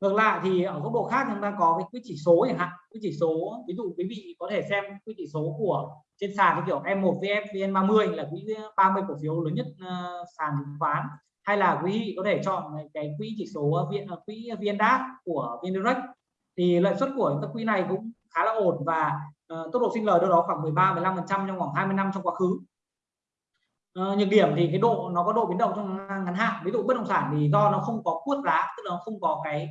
S2: ngược lại thì ở góc độ khác chúng ta có cái quy chỉ số chẳng hạn. Quy chỉ số ví dụ quý vị có thể xem quy chỉ số của trên sàn như kiểu M1 VF VN30 là quỹ 30 cổ phiếu lớn nhất uh, sàn chứng khoán. Hay là quý vị có thể chọn cái quỹ chỉ số ờ, viện ờ, quỹ VNDAX của VNDirect thì lợi suất của các quỹ này cũng khá là ổn và uh, tốc độ sinh lời đâu đó khoảng 13 15 phần trăm trong khoảng 20 năm trong quá khứ. Uh, nhược điểm thì cái độ nó có độ biến động trong ngắn hạn. Ví dụ bất động sản thì do nó không có cuốt giá tức là nó không có cái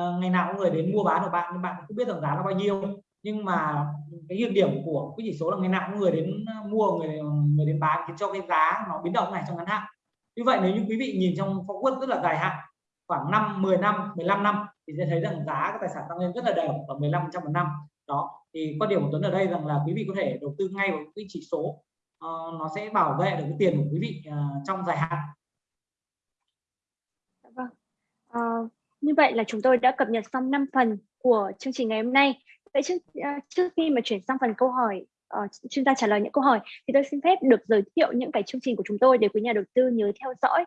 S2: uh, ngày nào có người đến mua bán của bạn nhưng bạn cũng biết rằng giá nó bao nhiêu. Nhưng mà cái nhược điểm của cái chỉ số là ngày nào có người đến ờ, mua người ờ, người đến bán khiến cho cái giá nó biến động này trong ngắn hạn. Như vậy nếu như quý vị nhìn trong forward rất là dài hạn khoảng 5 10 năm 15 năm thì sẽ thấy rằng giá các tài sản tăng lên rất là đều ở 15 trăm một năm. Đó thì quan điểm của Tuấn ở đây rằng là quý vị có thể đầu tư ngay vào cái chỉ số uh, nó sẽ bảo vệ được cái tiền của quý vị uh, trong dài hạn.
S1: Dạ vâng. Uh, như vậy là chúng tôi đã cập nhật xong 5 phần của chương trình ngày hôm nay vậy trước à, trước khi mà chuyển sang phần câu hỏi ờ, uh, chuyên gia trả lời những câu hỏi thì tôi xin phép được giới thiệu những cái chương trình của chúng tôi để quý nhà đầu tư nhớ theo dõi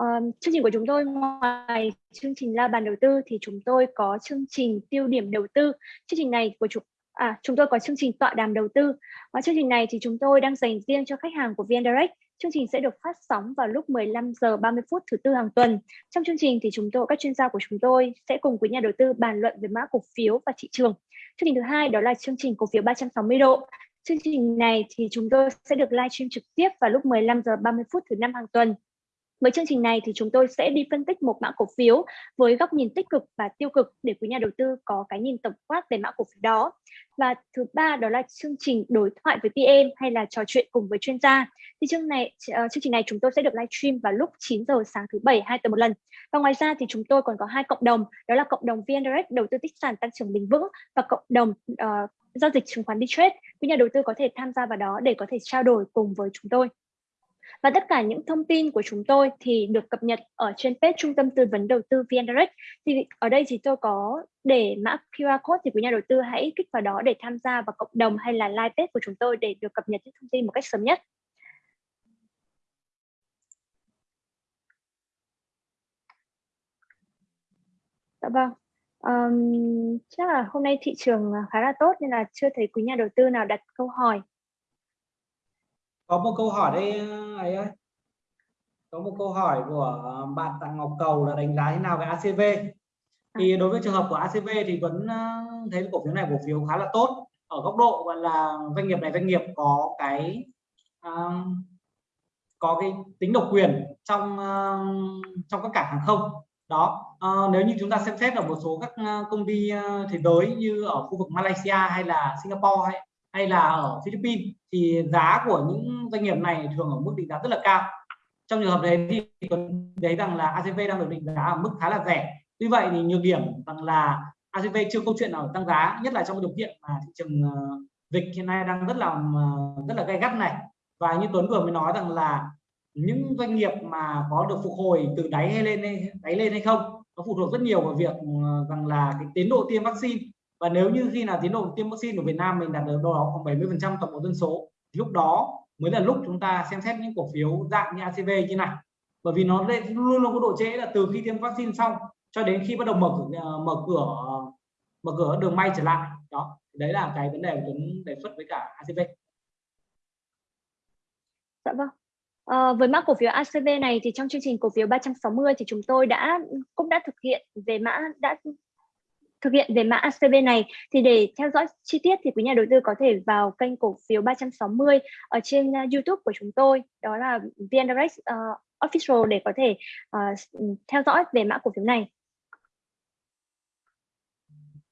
S1: uh, chương trình của chúng tôi ngoài chương trình la bàn đầu tư thì chúng tôi có chương trình tiêu điểm đầu tư chương trình này của chúng À, chúng tôi có chương trình tọa đàm đầu tư. Và chương trình này thì chúng tôi đang dành riêng cho khách hàng của VN Direct. Chương trình sẽ được phát sóng vào lúc 15 giờ 30 phút thứ tư hàng tuần. Trong chương trình thì chúng tôi, các chuyên gia của chúng tôi sẽ cùng quý nhà đầu tư bàn luận về mã cổ phiếu và thị trường. Chương trình thứ hai đó là chương trình cổ phiếu 360 độ. Chương trình này thì chúng tôi sẽ được live stream trực tiếp vào lúc 15 giờ 30 phút thứ năm hàng tuần. Với chương trình này thì chúng tôi sẽ đi phân tích một mã cổ phiếu với góc nhìn tích cực và tiêu cực để quý nhà đầu tư có cái nhìn tổng quát về mã cổ phiếu đó. Và thứ ba đó là chương trình đối thoại với PM hay là trò chuyện cùng với chuyên gia. Thì chương này ờ, chương trình này chúng tôi sẽ được livestream vào lúc 9 giờ sáng thứ bảy hai tuần một lần. Và ngoài ra thì chúng tôi còn có hai cộng đồng, đó là cộng đồng VN Direct đầu tư tích sản tăng trưởng bền vững và cộng đồng uh, giao dịch chứng khoán đi trade. Quý nhà đầu tư có thể tham gia vào đó để có thể trao đổi cùng với chúng tôi. Và tất cả những thông tin của chúng tôi thì được cập nhật ở trên page Trung tâm Tư vấn Đầu tư VN Direct. Thì ở đây thì tôi có để mã QR code thì quý nhà đầu tư hãy kích vào đó để tham gia vào cộng đồng hay là live page của chúng tôi để được cập nhật những thông tin một cách sớm nhất. Dạ vâng. Um, chắc là hôm nay thị trường à, khá là tốt nên là chưa thấy quý nhà đầu tư nào đặt câu hỏi
S2: có một câu hỏi đây ấy ơi. Có một câu hỏi của bạn Tạ Ngọc Cầu là đánh giá thế nào về ACV thì đối với trường hợp của ACV thì vẫn ờ, thấy cổ phiếu này cổ phiếu khá là tốt. Ở góc độ gọi là doanh nghiệp này doanh nghiệp có cái uh, có cái tính độc quyền trong uh, trong các cảng hàng không. Đó uh, nếu như chúng ta xem xét ở một số các công ty thế giới như ở khu vực Malaysia hay là Singapore hay hay là ở Philippines thì giá của những doanh nghiệp này thường ở mức định giá rất là cao. Trong trường hợp đấy thì thấy rằng là ACV đang được định giá ở mức khá là rẻ. Tuy vậy thì nhược điểm rằng là ACV chưa câu chuyện nào tăng giá, nhất là trong điều kiện mà thị trường ờ, dịch hiện nay đang rất là ờ, rất là gay gắt này. Và như Tuấn vừa mới nói rằng là những doanh nghiệp mà có được phục hồi từ đáy hay lên đáy lên hay không, nó phụ thuộc rất nhiều vào việc ờ, rằng là cái tiến độ tiêm vaccine và nếu như khi nào tiến độ tiêm vaccine của Việt Nam mình đạt được đâu đó khoảng 70 phần trăm tổng bộ dân số thì lúc đó mới là lúc chúng ta xem xét những cổ phiếu dạng như ACV như này. Bởi vì nó luôn luôn có độ trễ là từ khi tiêm vaccine xong cho đến khi bắt đầu mở cửa ờ, mở cửa mở cửa đường may trở lại. Đó đấy là cái vấn đề của Tuấn đề xuất với cả ACV
S1: dạ vâng. À, với mã cổ phiếu ACV này thì trong chương trình cổ phiếu 360 thì chúng tôi đã cũng đã thực hiện về mã đã thực hiện về mã ACV này thì để theo dõi chi tiết thì quý nhà đầu tư có thể vào kênh cổ phiếu 360 ở trên uh, YouTube của chúng tôi đó là VN Direct uh, Official để có thể uh, theo dõi về mã cổ phiếu này.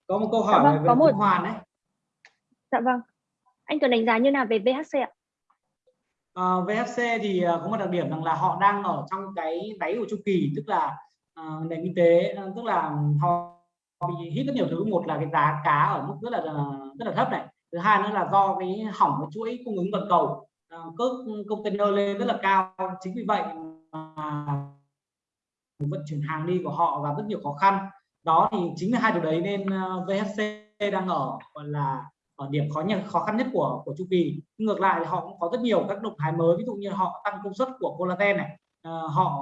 S2: Có một câu hỏi dạ vâng, về có một... Hoàn đấy.
S1: Dạ vâng. Anh Tuấn đánh giá như nào về VHC ạ?
S2: Uh, VHC thì uh, có một đặc điểm rằng là họ đang ở trong cái đáy của chu kỳ tức là uh, nền kinh tế uh, tức là họ bị hít rất nhiều thứ. Một là cái giá cá ở mức rất là rất là thấp này. Thứ hai nữa là do cái hỏng cái chuỗi cung ứng toàn cầu. À, cước container lên rất là cao. Chính vì vậy mà vận chuyển hàng đi của họ gặp rất nhiều khó khăn. Đó thì chính là hai điều đấy nên à, VHC đang ở gọi là ở điểm khó nhất khó khăn nhất của của chu kỳ. Ngược lại họ cũng có rất nhiều các động thái mới. Ví dụ như họ tăng công suất của collagen này. À, họ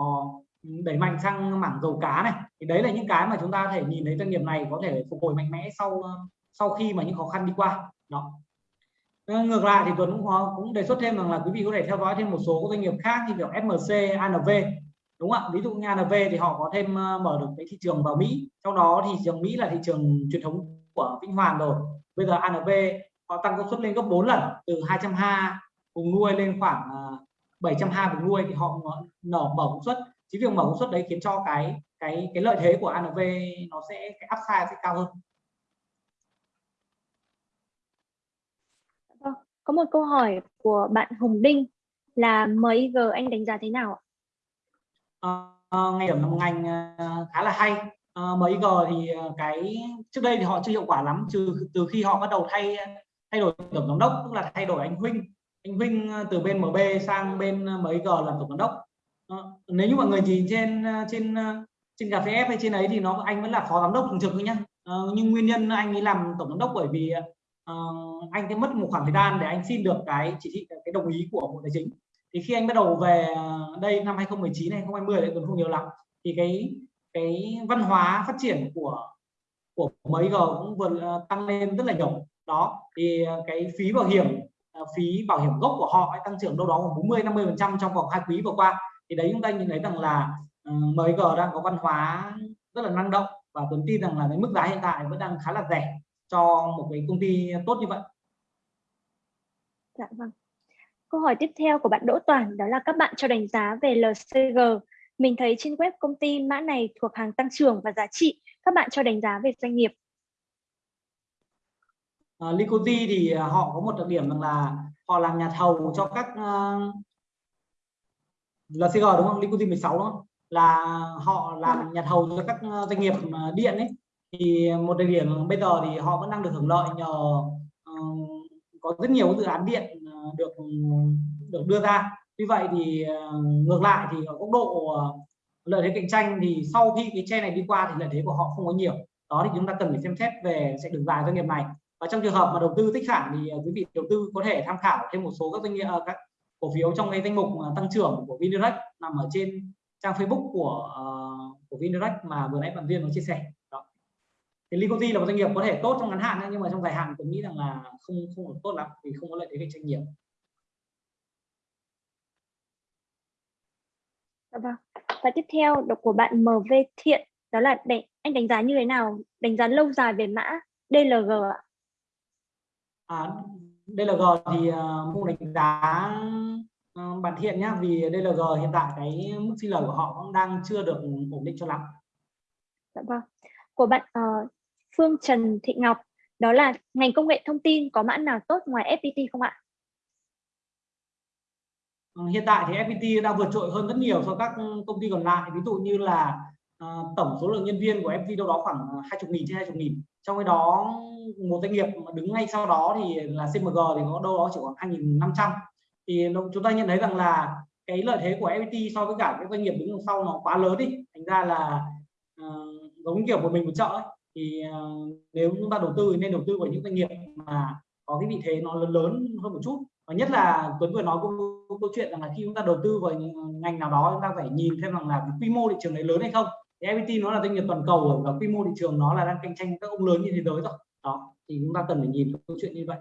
S2: đẩy mạnh sang mảng dầu cá này. Thì đấy là những cái mà chúng ta có thể nhìn thấy doanh nghiệp này có thể phục hồi mạnh mẽ sau sau khi mà những khó khăn đi qua. Đó. Ờ, ngược lại thì Tuấn cũng có, cũng đề xuất thêm rằng là quý vị có thể theo dõi thêm một số doanh nghiệp khác như kiểu FMC, ANV đúng không ạ? Ví dụ như ANV thì họ có thêm ờ, mở được cái thị trường vào Mỹ. Trong đó thì thị trường Mỹ là thị trường truyền thống của Vĩnh Hoàn rồi. Bây giờ ANV họ tăng công suất lên gấp 4 lần từ 220 vùng nuôi lên khoảng ờ, 720 vùng nuôi thì họ nở mở công suất chính việc mở công suất đấy khiến cho cái cái cái lợi thế của ANV nó sẽ cái upside sẽ cao hơn.
S1: Vâng, có một câu hỏi của bạn Hồng Đinh là MIG anh đánh giá thế nào ạ?
S2: À, ngày điểm là một ngành ờ, khá là hay. À, MIG thì cái trước đây thì họ chưa hiệu quả lắm trừ từ khi họ bắt đầu thay thay đổi tổng giám đốc tức là thay đổi anh Huynh. Anh Huynh từ bên MB sang bên MIG làm tổng giám đốc Ờ, nếu như mọi người nhìn trên ờ, trên ờ, trên cà phê F hay trên ấy thì nó anh vẫn là phó giám đốc thường trực thôi nhá. Uh, nhưng nguyên nhân anh ấy làm tổng giám đốc bởi vì uh, anh sẽ mất một khoảng thời gian để anh xin được cái chỉ thị cái đồng ý của bộ tài chính. Thì khi anh bắt đầu về đây năm 2019 này 2020 đấy còn không nhiều lắm thì cái cái văn hóa phát triển của của mấy g cũng vừa tăng lên rất là nhiều. Đó thì cái phí bảo hiểm phí bảo hiểm gốc của họ tăng trưởng đâu đó khoảng 40 50 phần trăm trong vòng hai quý vừa qua thì đấy chúng ta nhìn thấy rằng là uh, MG đang có văn hóa rất là năng động và Tuấn tin rằng là cái mức giá hiện tại vẫn đang khá là rẻ cho một cái công ty tốt như vậy.
S1: Dạ vâng. Câu hỏi tiếp theo của bạn Đỗ Toàn đó là các bạn cho đánh giá về LCG Mình thấy trên web công ty mã này thuộc hàng tăng trưởng và giá trị. Các bạn cho đánh giá về doanh nghiệp.
S2: Uh, Licozy thì à, họ có một đặc điểm rằng là họ làm nhà thầu cho các uh, LCG đúng không? Licozy 16 đúng không? Là họ làm nhà thầu cho các doanh nghiệp điện ấy. Thì một đặc điểm bây giờ thì họ vẫn đang được hưởng lợi nhờ uh, có rất nhiều dự án điện được được đưa ra. Vì vậy thì ngược lại thì ở góc độ lợi thế cạnh tranh thì sau khi cái che này đi qua thì lợi thế của họ không có nhiều. Đó thì chúng ta cần phải xem xét về sẽ đường dài doanh nghiệp này. Và trong trường hợp mà đầu tư tích sản thì quý vị đầu tư có thể tham khảo thêm một số các doanh nghiệp các cổ phiếu trong cái danh mục tăng trưởng của Vindirect nằm ở trên trang Facebook của uh, của Vindirect mà vừa nãy bạn Viên có chia sẻ đó thì Licozy là một doanh nghiệp có thể tốt trong ngắn hạn nhưng mà trong dài hạn tôi nghĩ rằng là không không được tốt lắm vì không có lợi thế cạnh tranh nhiều
S1: vâng. Và tiếp theo đọc của bạn MV Thiện đó là đánh, anh đánh giá như thế nào? Đánh giá lâu dài về mã DLG ạ?
S2: À, DLG thì uh, mua đánh giá uh, bạn Thiện nhá vì DLG hiện tại cái mức xin lời của họ cũng đang chưa được ổn định cho lắm.
S1: Dạ vâng. Của bạn uh, Phương Trần Thị Ngọc đó là ngành công nghệ thông tin có mã nào tốt ngoài FPT không ạ?
S2: Hiện tại thì FPT đang vượt trội hơn rất nhiều so với các công ty còn lại ví dụ như là uh, tổng số lượng nhân viên của FPT đâu đó khoảng ờ, 20 nghìn trên 20 nghìn. Trong cái đó một doanh nghiệp mà đứng ngay sau đó thì là CMG thì có đâu đó chỉ khoảng 2.500 thì chúng ta nhận thấy rằng là cái lợi thế của FPT so với cả các doanh nghiệp đứng đằng sau nó quá lớn đi. Thành ra là uh, giống kiểu một mình một chợ ấy. thì uh, nếu chúng ta đầu tư thì nên đầu tư vào những doanh nghiệp mà có cái vị thế nó lớn lớn hơn một chút. Và nhất là Tuấn vừa nói câu, câu chuyện rằng là khi chúng ta đầu tư vào ngành nào đó chúng ta phải nhìn thêm rằng là quy mô thị trường đấy lớn hay không thì FPT nó là doanh nghiệp toàn cầu và quy mô thị trường nó là đang cạnh tranh các ông lớn như thế giới rồi. Đó thì chúng ta cần phải nhìn câu chuyện như vậy.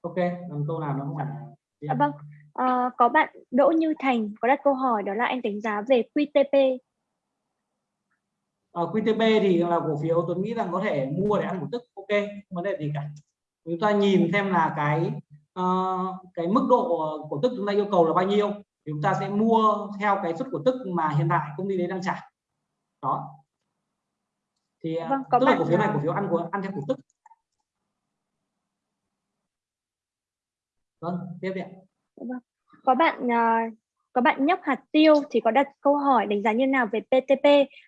S2: Ok làm câu nào nó không phải
S1: à, vâng. À, có bạn Đỗ Như Thành có đặt câu hỏi đó là anh đánh giá về QTP
S2: uh, ờ, QTB thì là cổ phiếu tôi nghĩ rằng có thể mua để ăn một tức ok không vấn đề gì cả. Chúng ta nhìn xem là cái uh, cái mức độ cổ tức chúng ta yêu cầu là bao nhiêu? Thì chúng ta sẽ mua theo cái suất cổ tức mà hiện tại công ty đấy đang trả. Đó. Thì ờ, vâng, tức là cổ phiếu này cổ phiếu ăn của ăn theo cổ tức vâng tiếp đi
S1: vâng. có bạn uh, có bạn nhóc hạt tiêu thì có đặt câu hỏi đánh giá như nào về PTP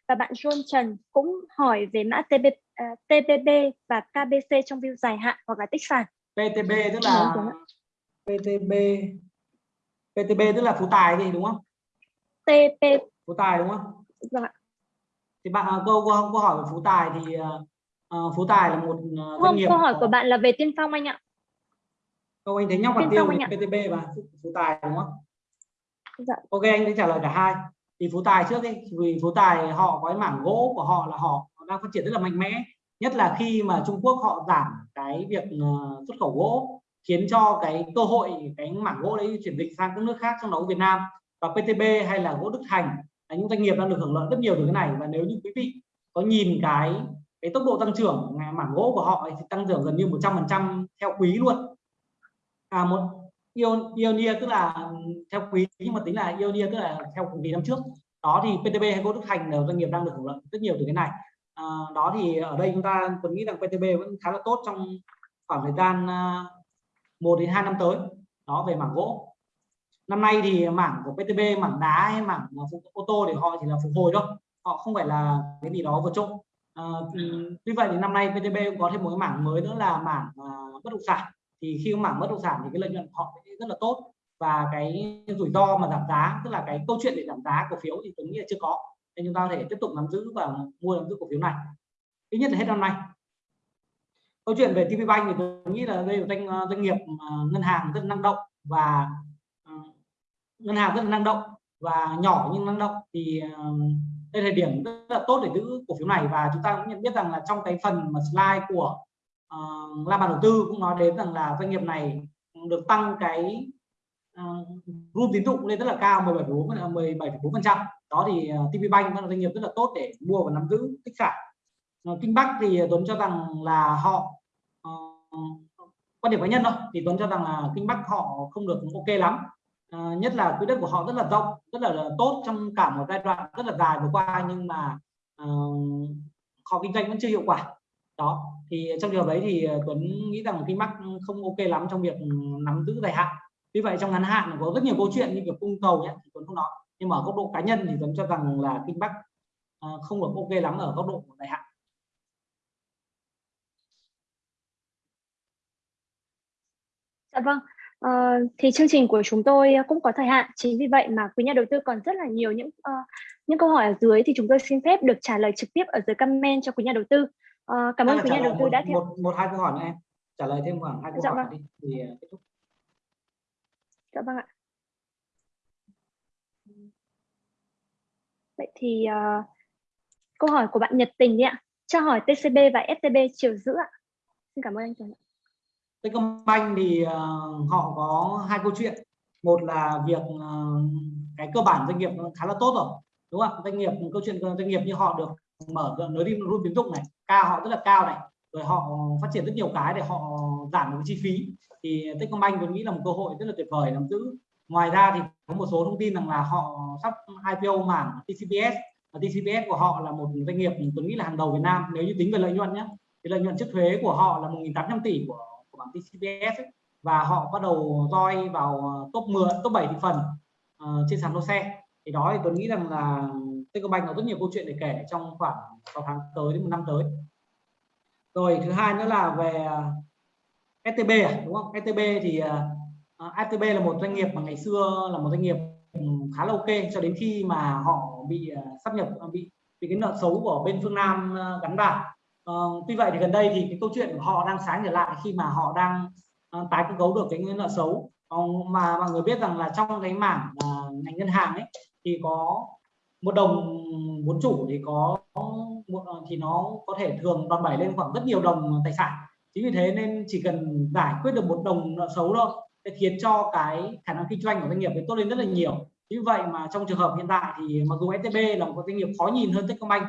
S1: và bạn John Trần cũng hỏi về mã TB, uh, TPB và KBC trong view dài hạn hoặc là tích sản.
S2: PTB tức là PTB PTB tức là phú tài gì đúng không?
S1: TP
S2: phú tài đúng không?
S1: Vâng ạ.
S2: Thì bạn à, câu câu, câu hỏi về phú tài thì uh, phú tài là một uh,
S1: doanh nghiệp. Câu hỏi của bạn là về tiên phong anh ạ.
S2: Câu anh thấy nhóc hạt tiêu PTB và phú tài đúng không? dạ. ok anh sẽ trả lời cả hai thì phú tài trước đi vì phú tài họ có cái mảng gỗ của họ là họ đang phát triển rất là mạnh mẽ nhất là khi mà Trung Quốc họ giảm cái việc ờ, xuất khẩu gỗ, khiến cho cái cơ hội, cái mảng gỗ đấy chuyển dịch sang các nước khác trong đó Việt Nam và PTB hay là gỗ Đức Thành. Là những doanh nghiệp đang được hưởng lợi rất nhiều từ cái này. Và nếu như quý vị có nhìn cái cái tốc độ tăng trưởng mảng gỗ của họ thì tăng trưởng gần như 100% theo quý luôn. À một year tức là theo quý nhưng mà tính là Ionia tức là theo cùng kỳ năm trước. Đó thì PTB hay Gỗ Đức Thành là doanh nghiệp đang được hưởng lợi rất nhiều từ cái này à, đó thì ở đây chúng ta tôi nghĩ rằng PTB vẫn khá là tốt trong khoảng thời gian ờ, à, 1 đến 2 năm tới. Đó về mảng gỗ. Năm nay thì mảng của PTB mảng đá hay mảng ờ, ô tô thì họ chỉ là phục hồi thôi. Họ không phải là cái gì đó vượt trội. À, tuy vậy thì năm nay PTB cũng có thêm một cái mảng mới nữa là mảng à, bất động sản. Thì khi mảng bất động sản thì cái lợi nhuận họ rất là tốt. Và cái rủi ro mà giảm giá tức là cái câu chuyện để giảm giá cổ phiếu thì tôi nghĩ là chưa có nên chúng ta có thể tiếp tục nắm giữ và mua nắm giữ cổ phiếu này. Ít nhất là hết năm nay. Câu chuyện về TP Bank thì tôi nghĩ là đây là doanh doanh nghiệp à, ngân hàng rất năng động và à, ngân hàng rất là năng động và nhỏ nhưng năng động thì à, đây là điểm rất là tốt để giữ cổ phiếu này và chúng ta cũng nhận biết rằng là trong cái phần mà slide của uh, la bàn đầu tư cũng nói đến rằng là doanh nghiệp này được tăng cái uh, room tín dụng lên rất là cao 17,4 17,4 phần trăm đó thì ờ, TP Bank là doanh nghiệp rất là tốt để mua và nắm giữ tích sản ờ, Kinh Bắc thì Tuấn cho rằng là họ uh, quan điểm cá nhân thôi. Thì Tuấn cho rằng là Kinh Bắc họ không được ok lắm. Nhất là quỹ đất của họ rất là rộng rất là, là tốt trong cả một giai đoạn rất là dài vừa qua nhưng mà uh, họ kinh doanh vẫn chưa hiệu quả. Đó thì trong trường hợp đấy thì Tuấn nghĩ rằng Kinh Bắc không ok lắm trong việc nắm giữ dài hạn. Vì vậy trong ngắn hạn có rất nhiều câu chuyện như việc cung cầu nhé thì Tuấn không nói nhưng mà ở góc độ cá nhân thì Tuấn cho rằng là Kinh Bắc uh, không được ok lắm ở góc độ dài hạn
S1: Dạ vâng, ờ, thì chương trình của chúng tôi cũng có thời hạn, chính vì vậy mà quý nhà đầu tư còn rất là nhiều những uh, những câu hỏi ở dưới thì chúng tôi xin phép được trả lời trực tiếp ở dưới comment cho quý nhà đầu tư. Uh, cảm ơn quý nhà đầu tư
S2: một,
S1: đã theo
S2: một, một hai câu hỏi nữa em trả lời thêm khoảng hai câu
S1: dạ
S2: hỏi
S1: vâng.
S2: đi thì kết thúc.
S1: Dạ vâng ạ. Vậy thì uh, câu hỏi của bạn Nhật Tình đi ạ. Cho hỏi TCB và STB chiều giữ ạ. Xin cảm ơn anh Tuấn.
S2: Techcombank thì uh, họ có hai câu chuyện một là việc uh, cái cơ bản doanh nghiệp khá là tốt rồi đúng không doanh nghiệp câu chuyện doanh nghiệp như họ được mở nới đi luôn tín dụng này cao họ rất là cao này rồi họ phát triển rất nhiều cái để họ giảm được chi phí thì Techcombank tôi nghĩ là một cơ hội rất là tuyệt vời nắm giữ ngoài ra thì có một số thông tin rằng là họ sắp IPO mảng TCBS và TCBS của họ là một doanh nghiệp tôi nghĩ là hàng đầu Việt Nam. Nếu như tính về lợi nhuận nhé thì lợi nhuận trước thuế của họ là 1.800 tỷ của của bảng TCBS ấy, và họ bắt đầu roi vào top 10 top 7 thị phần uh, trên sàn lô xe. Thì đó thì tôi nghĩ rằng là Techcombank có rất nhiều câu chuyện để kể trong khoảng 6 tháng tới đến một năm tới. Rồi thứ hai nữa là về ờ, STB à, đúng không? STB thì ờ, Ờ, ATB là một doanh nghiệp mà ngày xưa là một doanh nghiệp ừ, khá là ok. Cho đến khi mà họ bị ờ, sắp nhập bị bị cái nợ xấu của bên phương Nam ờ, gắn vào. Uh, tuy vậy thì gần đây thì cái câu chuyện của họ đang sáng trở lại khi mà họ đang uh, tái cơ cấu được cái nợ xấu. Uh, mà mọi người biết rằng là trong cái mảng uh, ngành ngân hàng ấy thì có một đồng vốn chủ thì có một thì nó có thể thường đòn bẩy lên khoảng rất nhiều đồng tài sản. Chính vì thế nên chỉ cần giải quyết được một đồng nợ xấu thôi sẽ khiến cho cái khả năng kinh doanh của doanh nghiệp tốt lên rất là nhiều như vậy mà trong trường hợp hiện tại thì mặc dù STB là một doanh nghiệp khó nhìn hơn Techcombank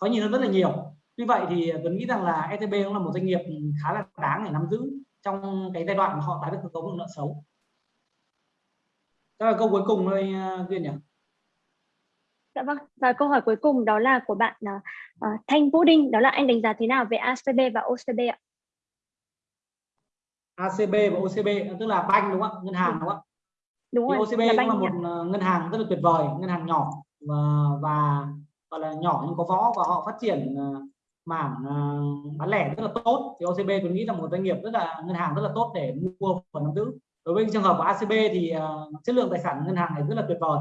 S2: khó nhìn hơn rất là nhiều như vậy thì Tuấn nghĩ rằng là STB cũng là một doanh nghiệp khá là đáng để nắm giữ trong cái giai đoạn mà họ tái cơ cấu nợ xấu. Đó là câu cuối cùng thôi à, Duyên nhỉ?
S1: Dạ vâng, và câu hỏi cuối cùng đó là của bạn uh, Thanh Vũ Đinh, đó là anh đánh giá thế nào về ACB và OCB ạ?
S2: ACB và OCB tức là banh đúng không ạ? Ngân hàng đúng không ạ?
S1: Đúng rồi.
S2: OCB là cũng là một ạ. ngân hàng rất là tuyệt vời, ngân hàng nhỏ và và gọi là nhỏ nhưng có võ và họ phát triển uh, mảng uh, bán lẻ rất là tốt thì OCB tôi nghĩ là một doanh nghiệp rất là ngân hàng rất là tốt để mua và nắm giữ đối với trường hợp của ACB thì uh, chất lượng tài sản ngân hàng này rất là tuyệt vời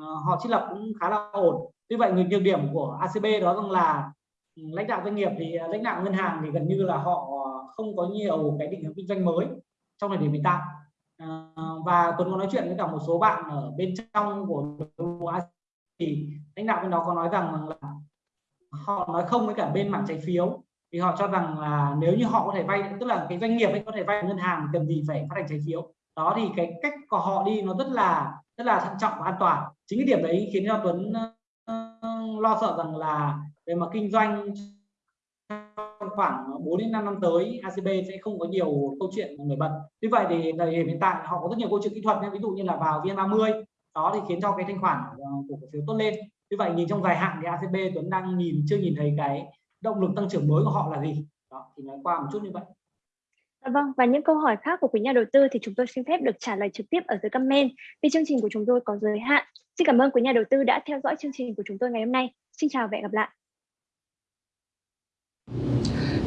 S2: uh, họ trích lập cũng khá là ổn tuy vậy người nhược điểm của ACB đó rằng là lãnh đạo doanh nghiệp thì à, lãnh đạo ngân hàng thì gần như là họ không có nhiều cái định hướng kinh doanh mới trong thời điểm hiện tại. À, và tuấn có nói chuyện với cả một số bạn ở bên trong của thì lãnh đạo bên đó có nói rằng là họ nói không với cả bên mảng trái phiếu. Thì họ cho rằng là nếu như họ có thể vay, tức là cái doanh nghiệp ấy có thể vay ngân hàng cần gì phải phát hành trái phiếu. Đó thì cái cách của họ đi nó rất là rất là thận trọng và an toàn. Chính cái điểm đấy khiến cho Tuấn lo sợ rằng là về mặt kinh doanh khoảng 4 đến 5 năm tới ACB sẽ không có nhiều câu chuyện nổi bật. Như vậy thì thời điểm hiện tại họ có rất nhiều câu chuyện kỹ thuật ví dụ như là vào VN30 đó thì khiến cho cái thanh khoản ờ, của cổ phiếu tốt lên như vậy nhìn trong dài hạn thì ACB Tuấn đang nhìn chưa nhìn thấy cái động lực tăng trưởng mới của họ là gì đó thì nói qua một chút như vậy
S1: dạ Vâng, và những câu hỏi khác của quý nhà đầu tư thì chúng tôi xin phép được trả lời trực tiếp ở dưới comment vì chương trình của chúng tôi có giới hạn. Xin cảm ơn quý nhà đầu tư đã theo dõi chương trình của chúng tôi ngày hôm nay. Xin chào và hẹn gặp lại.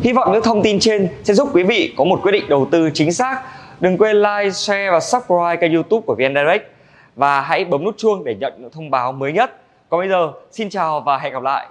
S3: Hy vọng những thông tin trên sẽ giúp quý vị có một quyết định đầu tư chính xác. Đừng quên like, share và subscribe kênh youtube của VN Direct và hãy bấm nút chuông để nhận những thông báo mới nhất. Còn bây giờ, xin chào và hẹn gặp lại.